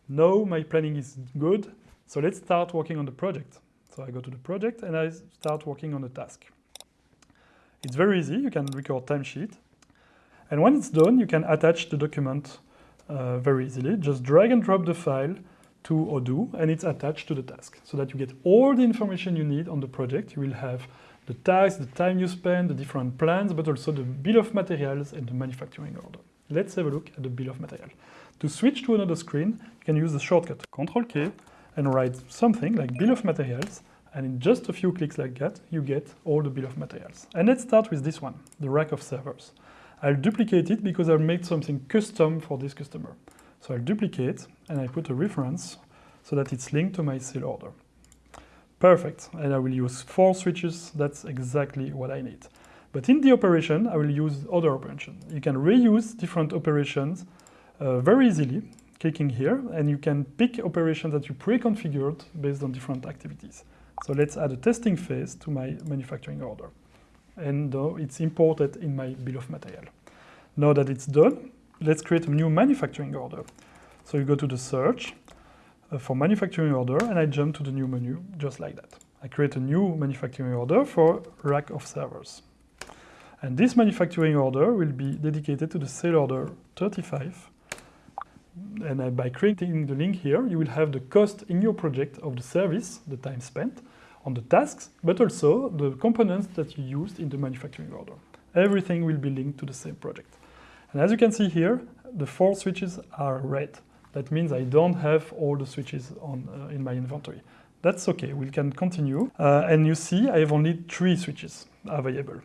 Now my planning is good, so let's start working on the project. So I go to the project and I start working on the task. It's very easy, you can record timesheet. And when it's done, you can attach the document uh, very easily. Just drag and drop the file to Odoo and it's attached to the task so that you get all the information you need on the project. You will have the task, the time you spend, the different plans, but also the bill of materials and the manufacturing order. Let's have a look at the bill of material. To switch to another screen, you can use the shortcut Control K and write something like bill of materials and in just a few clicks like that, you get all the bill of materials. And let's start with this one, the rack of servers. I'll duplicate it because I'll make something custom for this customer. So I'll duplicate and I put a reference so that it's linked to my sale order. Perfect, and I will use four switches, that's exactly what I need. But in the operation, I will use other operations. You can reuse different operations uh, very easily, clicking here, and you can pick operations that you pre-configured based on different activities. So let's add a testing phase to my manufacturing order. And uh, it's imported in my bill of material. Now that it's done, let's create a new manufacturing order. So you go to the search uh, for manufacturing order and I jump to the new menu just like that. I create a new manufacturing order for rack of servers. And this manufacturing order will be dedicated to the sale order 35. And uh, by creating the link here, you will have the cost in your project of the service, the time spent, on the tasks, but also the components that you used in the manufacturing order. Everything will be linked to the same project. And as you can see here, the four switches are red. That means I don't have all the switches on uh, in my inventory. That's okay, we can continue. Uh, and you see I have only three switches available.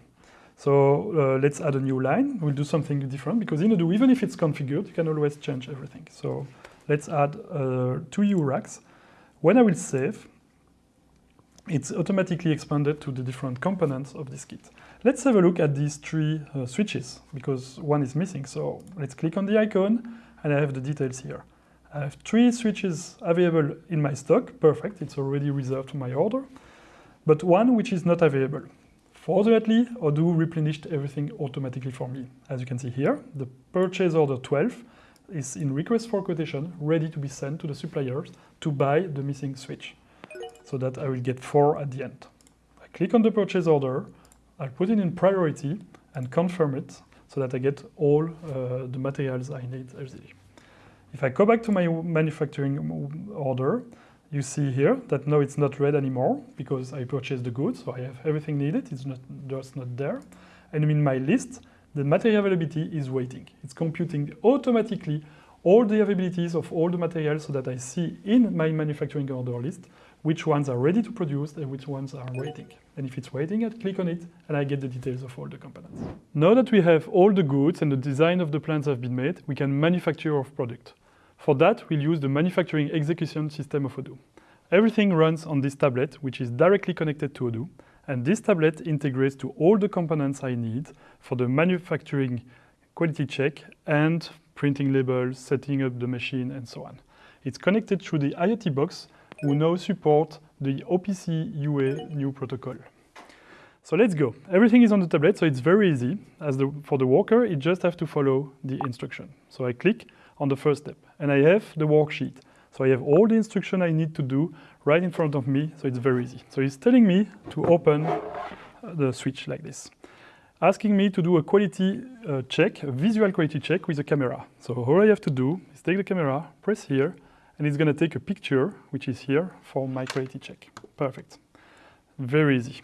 So uh, let's add a new line. We'll do something different because in Odoo, even if it's configured, you can always change everything. So let's add uh, two U racks. When I will save, it's automatically expanded to the different components of this kit. Let's have a look at these three uh, switches because one is missing. So let's click on the icon and I have the details here. I have three switches available in my stock. Perfect, it's already reserved to my order. But one which is not available. Fortunately, Odoo replenished everything automatically for me. As you can see here, the purchase order 12 is in request for quotation, ready to be sent to the suppliers to buy the missing switch, so that I will get four at the end. I click on the purchase order, I put it in priority and confirm it so that I get all uh, the materials I need. If I go back to my manufacturing order, you see here that now it's not red anymore because I purchased the goods, so I have everything needed, it's not just not there. And in my list, the material availability is waiting. It's computing automatically all the availabilities of all the materials so that I see in my manufacturing order list which ones are ready to produce and which ones are waiting. And if it's waiting, I click on it and I get the details of all the components. Now that we have all the goods and the design of the plans have been made, we can manufacture our product. For that, we'll use the manufacturing execution system of Odoo. Everything runs on this tablet, which is directly connected to Odoo, and this tablet integrates to all the components I need for the manufacturing quality check and printing labels, setting up the machine, and so on. It's connected through the IoT box, who now support the OPC UA new protocol. So let's go. Everything is on the tablet, so it's very easy. As the, for the worker, it just have to follow the instruction. So I click on the first step, and I have the worksheet. So I have all the instruction I need to do right in front of me, so it's very easy. So it's telling me to open the switch like this asking me to do a quality uh, check, a visual quality check with a camera. So all I have to do is take the camera, press here, and it's going to take a picture, which is here, for my quality check. Perfect. Very easy.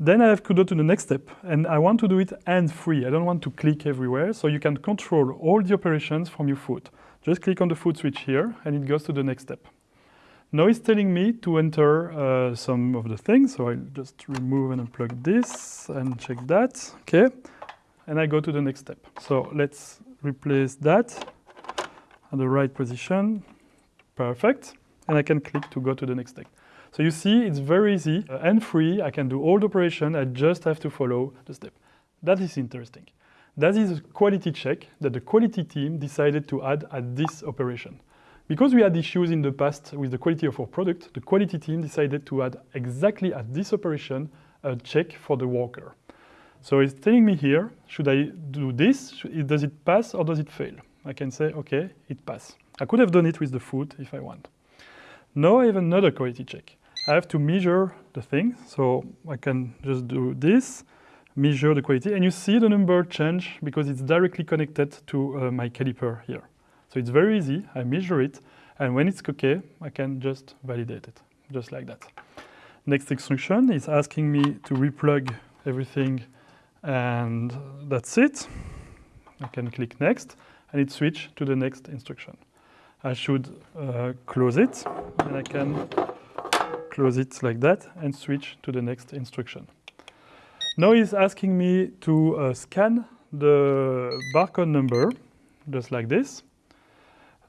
Then I have to go to the next step, and I want to do it hand-free. I don't want to click everywhere, so you can control all the operations from your foot. Just click on the foot switch here, and it goes to the next step. Now it's telling me to enter uh, some of the things, so I'll just remove and unplug this and check that, okay? And I go to the next step. So let's replace that at the right position, perfect. And I can click to go to the next step. So you see, it's very easy uh, and free. I can do all the operation. I just have to follow the step. That is interesting. That is a quality check that the quality team decided to add at this operation. Because we had issues in the past with the quality of our product, the quality team decided to add exactly at this operation a check for the worker. So it's telling me here, should I do this? Does it pass or does it fail? I can say, okay, it passed. I could have done it with the foot if I want. Now I have another quality check. I have to measure the thing, so I can just do this, measure the quality, and you see the number change because it's directly connected to uh, my caliper here. So it's very easy. I measure it, and when it's okay, I can just validate it, just like that. Next instruction is asking me to replug everything, and that's it. I can click next, and it switch to the next instruction. I should uh, close it, and I can close it like that and switch to the next instruction. Now he's asking me to uh, scan the barcode number, just like this.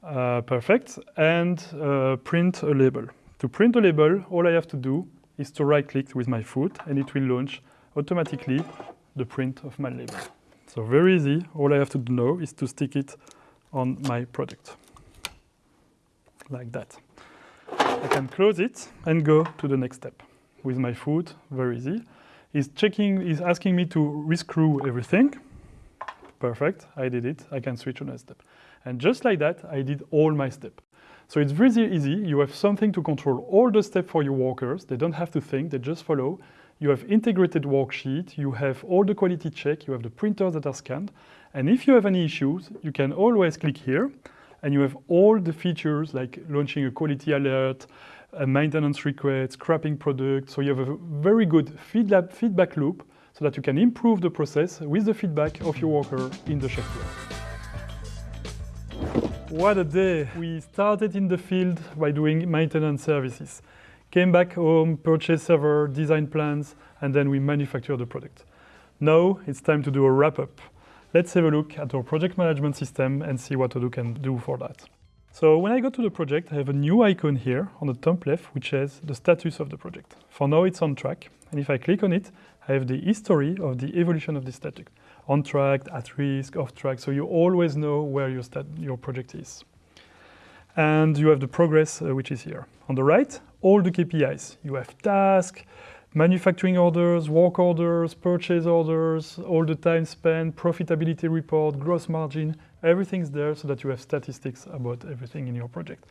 Uh, perfect. And uh, print a label. To print a label, all I have to do is to right-click with my foot, and it will launch automatically the print of my label. So very easy. All I have to do now is to stick it on my product, like that. I can close it and go to the next step. With my foot, very easy. He's checking, he's asking me to rescrew everything. Perfect, I did it. I can switch to next step. And just like that, I did all my steps. So it's very easy. You have something to control all the steps for your workers. They don't have to think, they just follow. You have integrated worksheet, you have all the quality check, you have the printers that are scanned. And if you have any issues, you can always click here and you have all the features like launching a quality alert, a maintenance request, scrapping product. So you have a very good feedback loop so that you can improve the process with the feedback of your worker in the shop floor. What a day! We started in the field by doing maintenance services. Came back home, purchased server, design plans, and then we manufacture the product. Now it's time to do a wrap-up. Let's have a look at our project management system and see what Odoo can do for that. So when I go to the project, I have a new icon here on the top left, which says the status of the project. For now, it's on track. And if I click on it, I have the history of the evolution of the status on track, at risk, off track, so you always know where your, your project is. And you have the progress, uh, which is here. On the right, all the KPIs. You have task, manufacturing orders, work orders, purchase orders, all the time spent, profitability report, gross margin, everything's there so that you have statistics about everything in your project.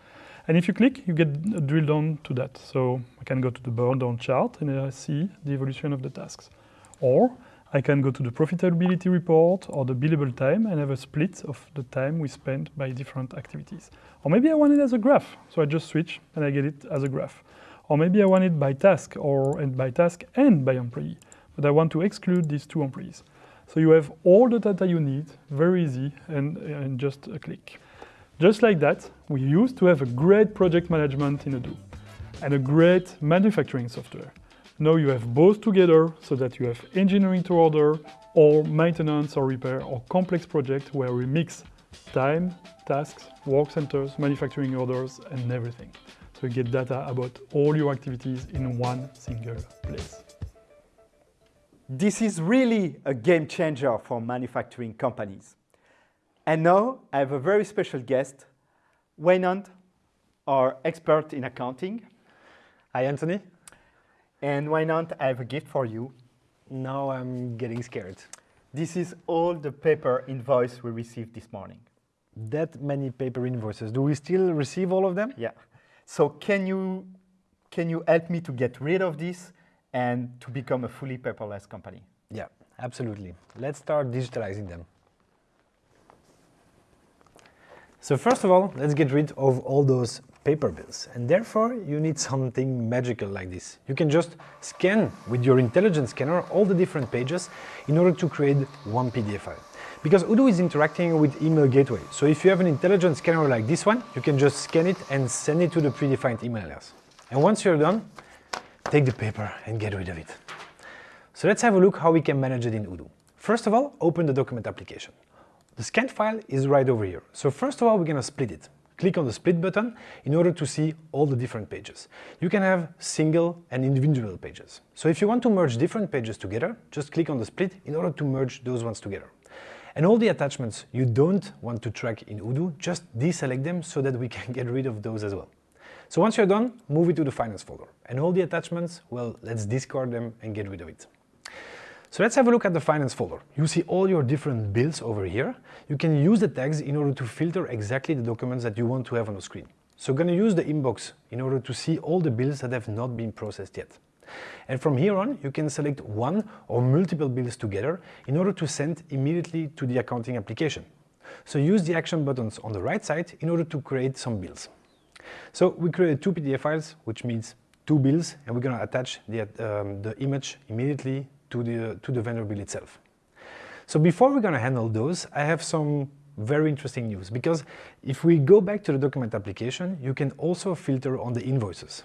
And if you click, you get drilled down to that. So I can go to the burn down chart and I see the evolution of the tasks. Or I can go to the profitability report or the billable time and have a split of the time we spent by different activities. Or maybe I want it as a graph, so I just switch and I get it as a graph. Or maybe I want it by task or and by task and by employee, but I want to exclude these two employees. So you have all the data you need, very easy, and, and just a click. Just like that, we used to have a great project management in Odoo and a great manufacturing software. Now you have both together so that you have engineering to order or maintenance or repair or complex project where we mix time, tasks, work centers, manufacturing orders and everything. You get data about all your activities in one single place. This is really a game changer for manufacturing companies. And now I have a very special guest, Waynand, our expert in accounting. Hi, Anthony. And Waynand, I have a gift for you. Now I'm getting scared. This is all the paper invoice we received this morning. That many paper invoices. Do we still receive all of them? Yeah. So can you, can you help me to get rid of this and to become a fully paperless company? Yeah, absolutely. Let's start digitalizing them. So first of all, let's get rid of all those paper bills. And therefore, you need something magical like this. You can just scan with your intelligent scanner all the different pages in order to create one PDF file. Because Odoo is interacting with email gateway. So if you have an intelligent scanner like this one, you can just scan it and send it to the predefined email address. And once you're done, take the paper and get rid of it. So let's have a look how we can manage it in Odoo. First of all, open the document application. The scanned file is right over here. So first of all, we're going to split it. Click on the split button in order to see all the different pages. You can have single and individual pages. So if you want to merge different pages together, just click on the split in order to merge those ones together. And all the attachments you don't want to track in Odoo, just deselect them so that we can get rid of those as well. So once you're done, move it to the finance folder. And all the attachments, well, let's discard them and get rid of it. So let's have a look at the finance folder. You see all your different bills over here. You can use the tags in order to filter exactly the documents that you want to have on the screen. So I'm going to use the inbox in order to see all the bills that have not been processed yet. And from here on, you can select one or multiple bills together in order to send immediately to the accounting application. So use the action buttons on the right side in order to create some bills. So we created two PDF files, which means two bills, and we're going to attach the, um, the image immediately to the, to the vendor bill itself. So before we're going to handle those, I have some very interesting news because if we go back to the document application, you can also filter on the invoices.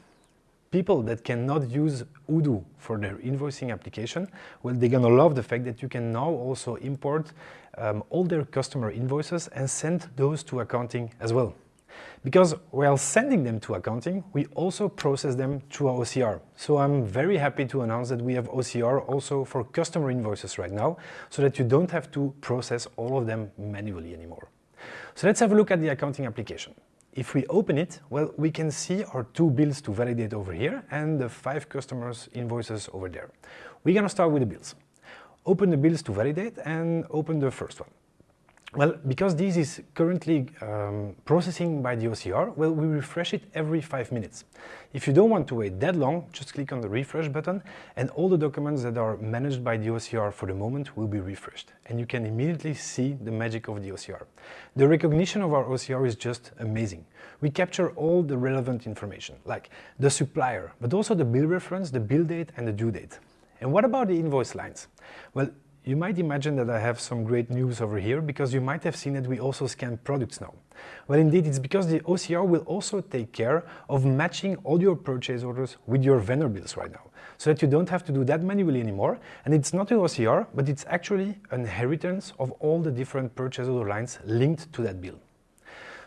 People that cannot use Odoo for their invoicing application, well, they're going to love the fact that you can now also import um, all their customer invoices and send those to accounting as well. Because while sending them to accounting, we also process them through our OCR. So I'm very happy to announce that we have OCR also for customer invoices right now, so that you don't have to process all of them manually anymore. So let's have a look at the accounting application. If we open it, well, we can see our two bills to validate over here and the five customers invoices over there. We're gonna start with the bills. Open the bills to validate and open the first one. Well, because this is currently um, processing by the OCR, well, we refresh it every five minutes. If you don't want to wait that long, just click on the refresh button and all the documents that are managed by the OCR for the moment will be refreshed. And you can immediately see the magic of the OCR. The recognition of our OCR is just amazing. We capture all the relevant information, like the supplier, but also the bill reference, the bill date and the due date. And what about the invoice lines? Well, you might imagine that I have some great news over here because you might have seen that we also scan products now. Well, indeed, it's because the OCR will also take care of matching all your purchase orders with your vendor bills right now, so that you don't have to do that manually anymore. And it's not an OCR, but it's actually an inheritance of all the different purchase order lines linked to that bill.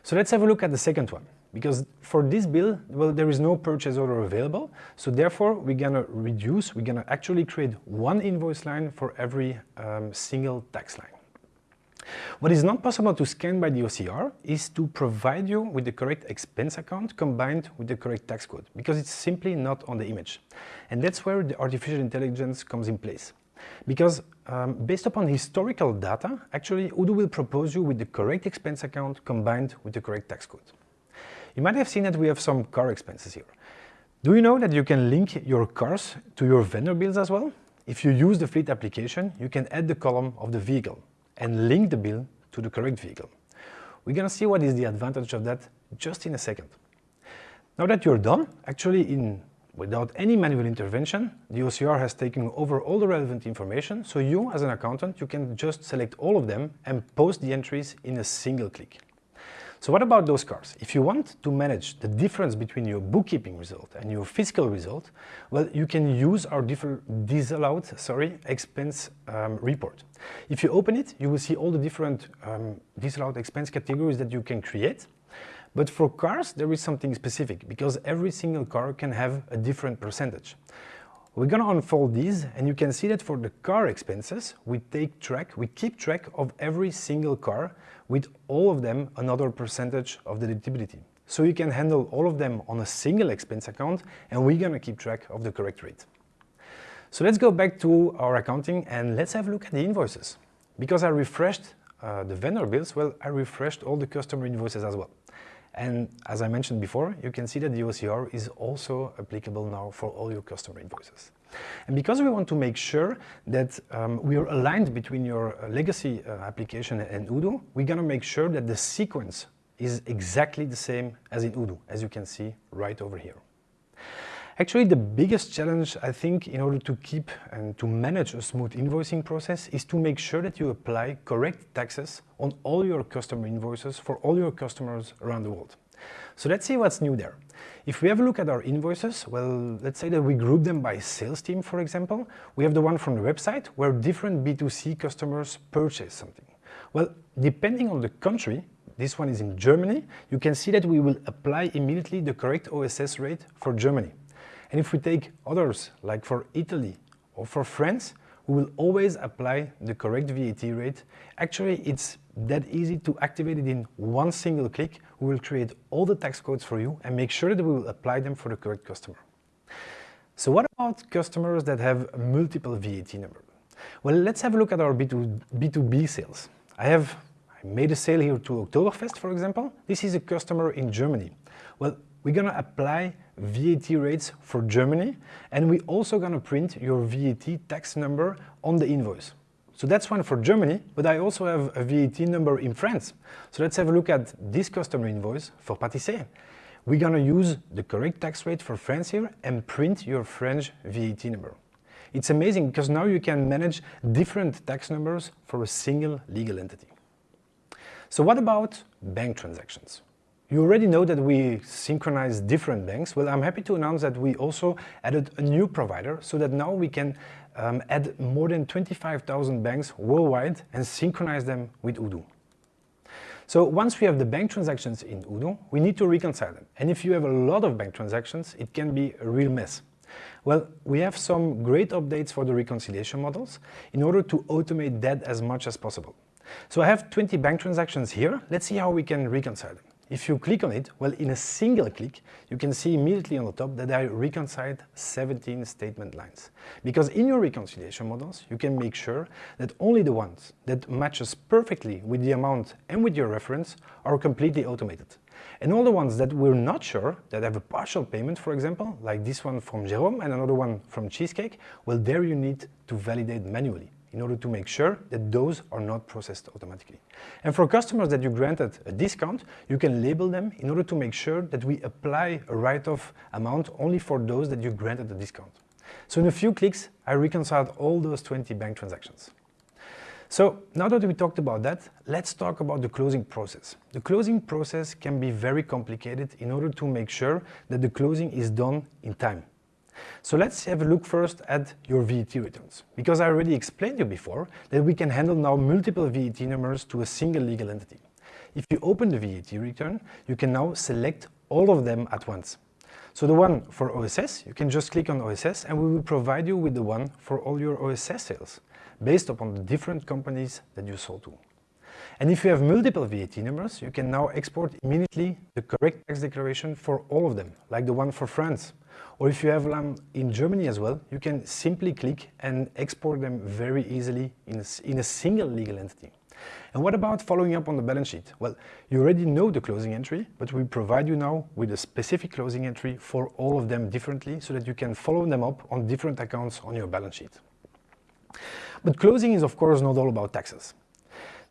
So let's have a look at the second one because for this bill, well, there is no purchase order available. So therefore, we're gonna reduce, we're gonna actually create one invoice line for every um, single tax line. What is not possible to scan by the OCR is to provide you with the correct expense account combined with the correct tax code, because it's simply not on the image. And that's where the artificial intelligence comes in place. Because um, based upon historical data, actually Odoo will propose you with the correct expense account combined with the correct tax code. You might have seen that we have some car expenses here. Do you know that you can link your cars to your vendor bills as well? If you use the fleet application, you can add the column of the vehicle and link the bill to the correct vehicle. We're gonna see what is the advantage of that just in a second. Now that you're done, actually in without any manual intervention, the OCR has taken over all the relevant information, so you as an accountant, you can just select all of them and post the entries in a single click. So what about those cars? If you want to manage the difference between your bookkeeping result and your fiscal result, well, you can use our different disallowed sorry, expense um, report. If you open it, you will see all the different um, disallowed expense categories that you can create. But for cars, there is something specific because every single car can have a different percentage. We're gonna unfold these and you can see that for the car expenses, we take track, we keep track of every single car with all of them another percentage of the deductibility. So you can handle all of them on a single expense account and we're gonna keep track of the correct rate. So let's go back to our accounting and let's have a look at the invoices. Because I refreshed uh, the vendor bills, well, I refreshed all the customer invoices as well. And as I mentioned before, you can see that the OCR is also applicable now for all your customer invoices. And because we want to make sure that um, we are aligned between your uh, legacy uh, application and Odoo, we're going to make sure that the sequence is exactly the same as in Odoo, as you can see right over here. Actually, the biggest challenge, I think, in order to keep and to manage a smooth invoicing process is to make sure that you apply correct taxes on all your customer invoices for all your customers around the world. So let's see what's new there. If we have a look at our invoices, well, let's say that we group them by sales team, for example. We have the one from the website where different B2C customers purchase something. Well, depending on the country, this one is in Germany, you can see that we will apply immediately the correct OSS rate for Germany. And if we take others, like for Italy or for France, we will always apply the correct VAT rate. Actually, it's that easy to activate it in one single click. We will create all the tax codes for you and make sure that we will apply them for the correct customer. So what about customers that have multiple VAT number? Well, let's have a look at our B2, B2B sales. I have I made a sale here to Oktoberfest, for example. This is a customer in Germany. Well, we're gonna apply VAT rates for Germany, and we're also gonna print your VAT tax number on the invoice. So that's one for Germany, but I also have a VAT number in France. So let's have a look at this customer invoice for Patissé. We're gonna use the correct tax rate for France here and print your French VAT number. It's amazing because now you can manage different tax numbers for a single legal entity. So what about bank transactions? You already know that we synchronize different banks. Well, I'm happy to announce that we also added a new provider so that now we can um, add more than 25,000 banks worldwide and synchronize them with Odoo. So once we have the bank transactions in Odoo, we need to reconcile them. And if you have a lot of bank transactions, it can be a real mess. Well, we have some great updates for the reconciliation models in order to automate that as much as possible. So I have 20 bank transactions here. Let's see how we can reconcile them. If you click on it, well, in a single click, you can see immediately on the top that I reconciled 17 statement lines. Because in your reconciliation models, you can make sure that only the ones that matches perfectly with the amount and with your reference are completely automated. And all the ones that we're not sure, that have a partial payment, for example, like this one from Jerome and another one from Cheesecake, well, there you need to validate manually in order to make sure that those are not processed automatically. And for customers that you granted a discount, you can label them in order to make sure that we apply a write-off amount only for those that you granted a discount. So in a few clicks, I reconciled all those 20 bank transactions. So now that we talked about that, let's talk about the closing process. The closing process can be very complicated in order to make sure that the closing is done in time. So let's have a look first at your VAT returns, because I already explained you before that we can handle now multiple VAT numbers to a single legal entity. If you open the VAT return, you can now select all of them at once. So the one for OSS, you can just click on OSS and we will provide you with the one for all your OSS sales, based upon the different companies that you sold to. And if you have multiple VAT numbers, you can now export immediately the correct tax declaration for all of them, like the one for France. Or if you have them in Germany as well, you can simply click and export them very easily in a, in a single legal entity. And what about following up on the balance sheet? Well, you already know the closing entry, but we provide you now with a specific closing entry for all of them differently so that you can follow them up on different accounts on your balance sheet. But closing is of course not all about taxes.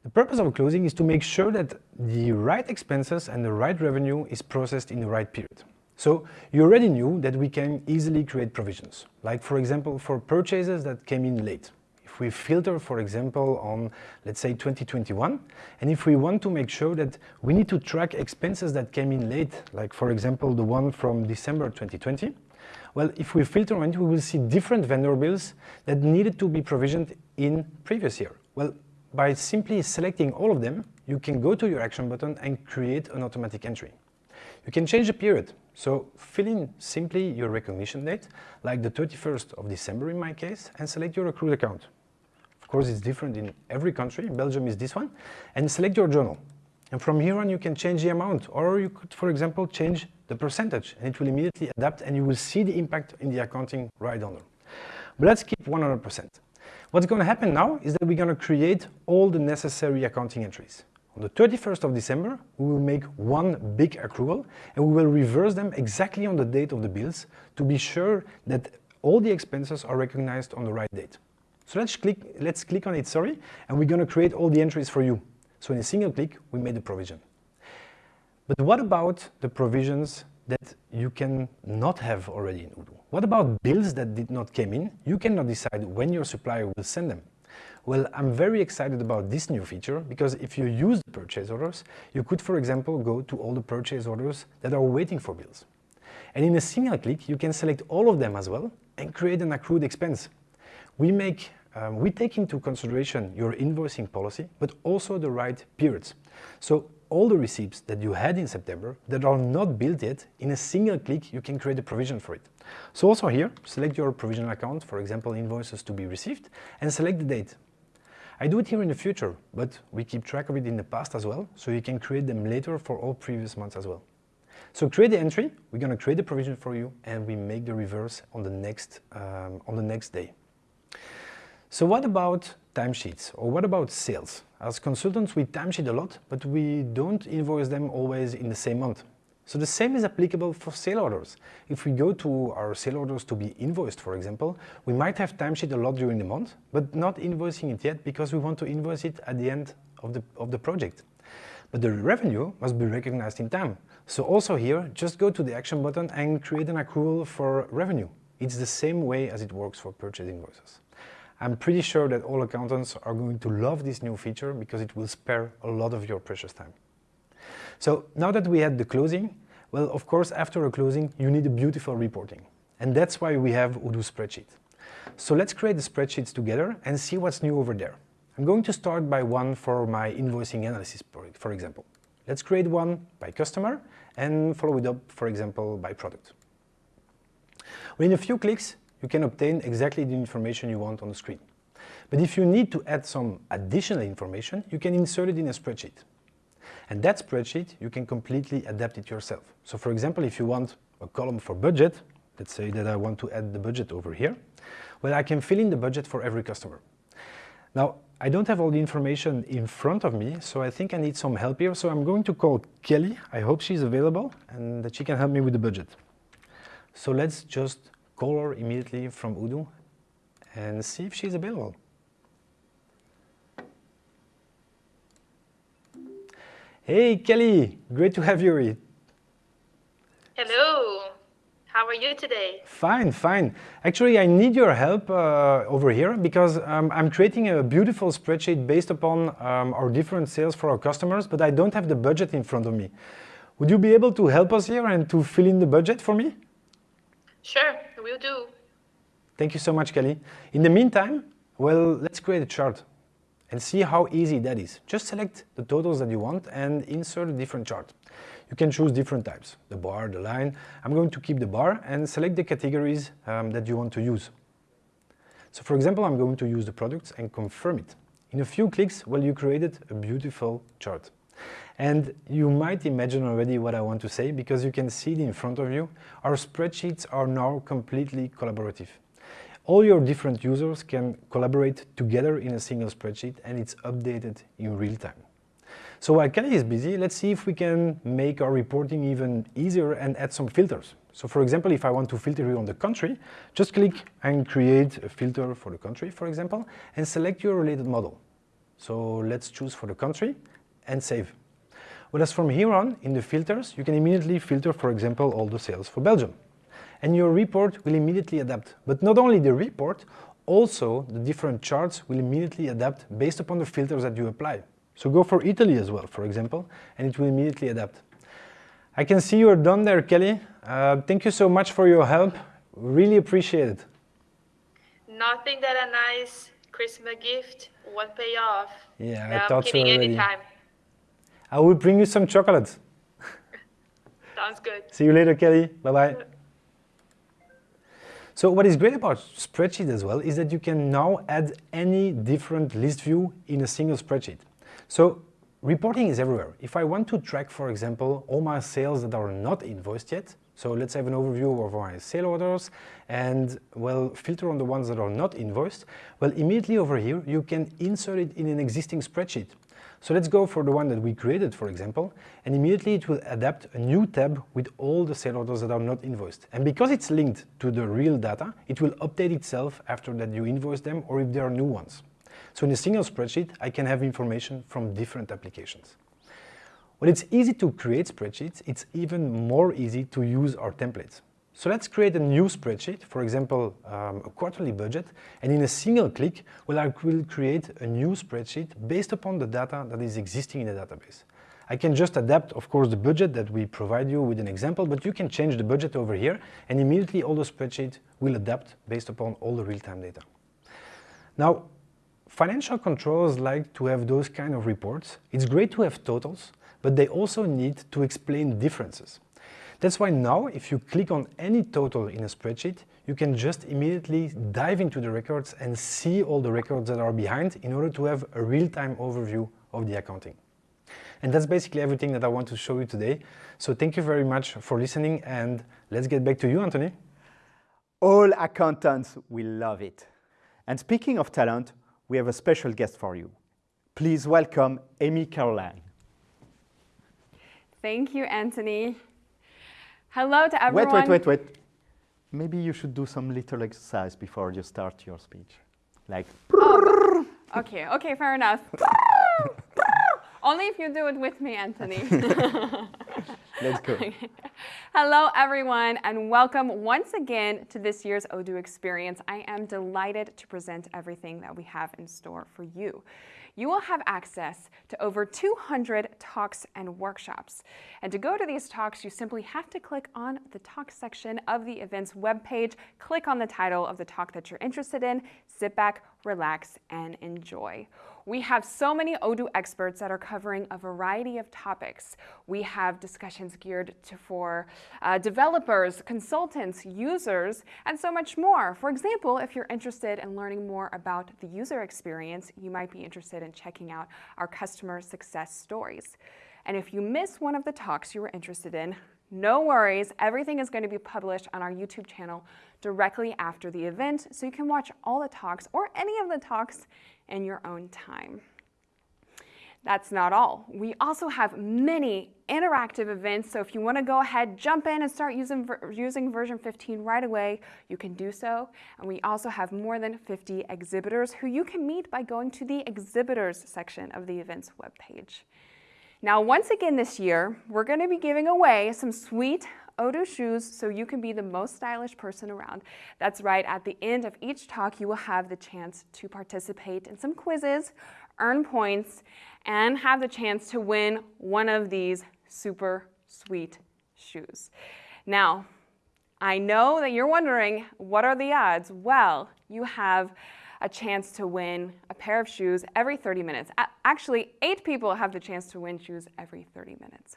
The purpose of closing is to make sure that the right expenses and the right revenue is processed in the right period. So you already knew that we can easily create provisions, like for example for purchases that came in late. if we filter, for example, on, let's say, 2021, and if we want to make sure that we need to track expenses that came in late, like, for example, the one from December 2020, well, if we filter on it, we will see different vendor bills that needed to be provisioned in previous year. Well, by simply selecting all of them, you can go to your action button and create an automatic entry. You can change the period. So fill in simply your recognition date, like the 31st of December in my case, and select your accrued account. Of course, it's different in every country. Belgium is this one. And select your journal. And from here on, you can change the amount, or you could, for example, change the percentage, and it will immediately adapt, and you will see the impact in the accounting right under. But let's keep 100%. What's going to happen now is that we're going to create all the necessary accounting entries. On the 31st of December, we will make one big accrual and we will reverse them exactly on the date of the bills to be sure that all the expenses are recognized on the right date. So let's click, let's click on it, sorry, and we're going to create all the entries for you. So in a single click, we made the provision. But what about the provisions that you can not have already in Odoo? What about bills that did not came in? You cannot decide when your supplier will send them. Well, I'm very excited about this new feature because if you use the purchase orders, you could, for example, go to all the purchase orders that are waiting for bills. And in a single click, you can select all of them as well and create an accrued expense. We make um, we take into consideration your invoicing policy, but also the right periods. So all the receipts that you had in September that are not billed yet, in a single click, you can create a provision for it. So also here, select your provisional account, for example, invoices to be received, and select the date. I do it here in the future, but we keep track of it in the past as well, so you can create them later for all previous months as well. So create the entry, we're going to create the provision for you, and we make the reverse on the next, um, on the next day. So what about timesheets, or what about sales? As consultants, we timesheet a lot, but we don't invoice them always in the same month. So the same is applicable for sale orders. If we go to our sale orders to be invoiced, for example, we might have timesheet a lot during the month, but not invoicing it yet because we want to invoice it at the end of the, of the project. But the revenue must be recognized in time. So also here, just go to the action button and create an accrual for revenue. It's the same way as it works for purchase invoices. I'm pretty sure that all accountants are going to love this new feature because it will spare a lot of your precious time. So now that we had the closing, well, of course, after a closing, you need a beautiful reporting. And that's why we have Odoo Spreadsheet. So let's create the spreadsheets together and see what's new over there. I'm going to start by one for my invoicing analysis, for example. Let's create one by customer and follow it up, for example, by product. Within a few clicks, you can obtain exactly the information you want on the screen. But if you need to add some additional information, you can insert it in a spreadsheet. And that spreadsheet, you can completely adapt it yourself. So for example, if you want a column for budget, let's say that I want to add the budget over here, well, I can fill in the budget for every customer. Now, I don't have all the information in front of me, so I think I need some help here. So I'm going to call Kelly. I hope she's available and that she can help me with the budget. So let's just call her immediately from Odoo and see if she's available. Hey, Kelly, great to have you here. Hello, how are you today? Fine, fine. Actually, I need your help uh, over here because um, I'm creating a beautiful spreadsheet based upon um, our different sales for our customers, but I don't have the budget in front of me. Would you be able to help us here and to fill in the budget for me? Sure, we'll do. Thank you so much, Kelly. In the meantime, well, let's create a chart and see how easy that is. Just select the totals that you want and insert a different chart. You can choose different types, the bar, the line. I'm going to keep the bar and select the categories um, that you want to use. So for example, I'm going to use the products and confirm it. In a few clicks, well, you created a beautiful chart. And you might imagine already what I want to say because you can see it in front of you. Our spreadsheets are now completely collaborative. All your different users can collaborate together in a single spreadsheet and it's updated in real time. So while Kelly is busy, let's see if we can make our reporting even easier and add some filters. So for example, if I want to filter here on the country, just click and create a filter for the country, for example, and select your related model. So let's choose for the country and save. Whereas from here on, in the filters, you can immediately filter, for example, all the sales for Belgium and your report will immediately adapt. But not only the report, Also, the different charts will immediately adapt based upon the filters that you apply. So go for Italy as well, for example, and it will immediately adapt. I can see you're done there, Kelly. Uh, thank you so much for your help. Really appreciate it. Nothing that a nice Christmas gift won't pay off. Yeah, I'm I thought so already. anytime. I will bring you some chocolates. Sounds good. See you later, Kelly. Bye-bye. So what is great about spreadsheet as well is that you can now add any different list view in a single spreadsheet. So reporting is everywhere. If I want to track, for example, all my sales that are not invoiced yet, so let's have an overview of my sale orders and, well, filter on the ones that are not invoiced. Well, immediately over here, you can insert it in an existing spreadsheet. So let's go for the one that we created, for example, and immediately it will adapt a new tab with all the sale orders that are not invoiced. And because it's linked to the real data, it will update itself after that you invoice them or if there are new ones. So in a single spreadsheet, I can have information from different applications. When it's easy to create spreadsheets, it's even more easy to use our templates. So let's create a new spreadsheet, for example, um, a quarterly budget, and in a single click, well, I will create a new spreadsheet based upon the data that is existing in the database. I can just adapt, of course, the budget that we provide you with an example, but you can change the budget over here, and immediately all the spreadsheet will adapt based upon all the real-time data. Now, financial controllers like to have those kind of reports. It's great to have totals, but they also need to explain differences. That's why now, if you click on any total in a spreadsheet, you can just immediately dive into the records and see all the records that are behind in order to have a real-time overview of the accounting. And that's basically everything that I want to show you today. So thank you very much for listening and let's get back to you, Anthony. All accountants will love it. And speaking of talent, we have a special guest for you. Please welcome Amy Caroline. Thank you, Anthony. Hello to everyone. Wait, wait, wait, wait. Maybe you should do some little exercise before you start your speech. Like, Oh. Okay, okay, fair enough. Only if you do it with me, Anthony. let's go. Hello, everyone, and welcome once again to this year's Odoo Experience. I am delighted to present everything that we have in store for you. You will have access to over 200 talks and workshops. And to go to these talks, you simply have to click on the talk section of the event's webpage, click on the title of the talk that you're interested in, sit back, relax, and enjoy. We have so many Odoo experts that are covering a variety of topics. We have discussions geared to, for uh, developers, consultants, users, and so much more. For example, if you're interested in learning more about the user experience, you might be interested in checking out our customer success stories. And if you miss one of the talks you were interested in, no worries, everything is going to be published on our YouTube channel directly after the event, so you can watch all the talks or any of the talks in your own time. That's not all. We also have many interactive events, so if you want to go ahead, jump in and start using, using version 15 right away, you can do so. And we also have more than 50 exhibitors who you can meet by going to the exhibitors section of the event's webpage. Now, once again this year, we're going to be giving away some sweet Odoo shoes so you can be the most stylish person around. That's right, at the end of each talk, you will have the chance to participate in some quizzes, earn points, and have the chance to win one of these super sweet shoes. Now, I know that you're wondering, what are the odds? Well, you have a chance to win a pair of shoes every 30 minutes. Actually, eight people have the chance to win shoes every 30 minutes.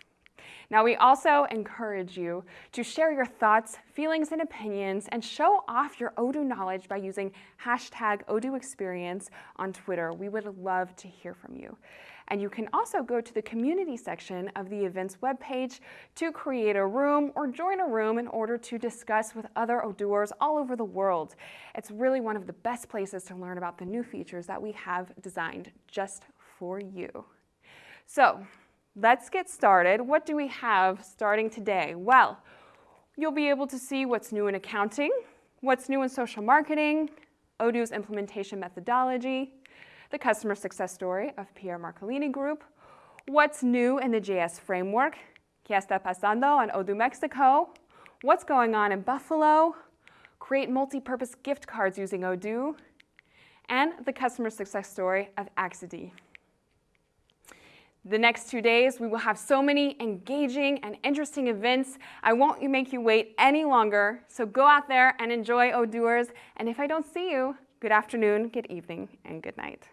Now, we also encourage you to share your thoughts, feelings, and opinions and show off your Odoo knowledge by using hashtag Odoo Experience on Twitter. We would love to hear from you. And you can also go to the community section of the event's webpage to create a room or join a room in order to discuss with other Odooers all over the world. It's really one of the best places to learn about the new features that we have designed just for you. So let's get started. What do we have starting today? Well, you'll be able to see what's new in accounting, what's new in social marketing, Odoo's implementation methodology, the customer success story of Pierre Marcolini Group, what's new in the JS framework, ¿Qué está pasando en Odoo Mexico, what's going on in Buffalo, create multi-purpose gift cards using Odoo, and the customer success story of Axity. The next two days, we will have so many engaging and interesting events. I won't make you wait any longer, so go out there and enjoy Odooers. And if I don't see you, good afternoon, good evening, and good night.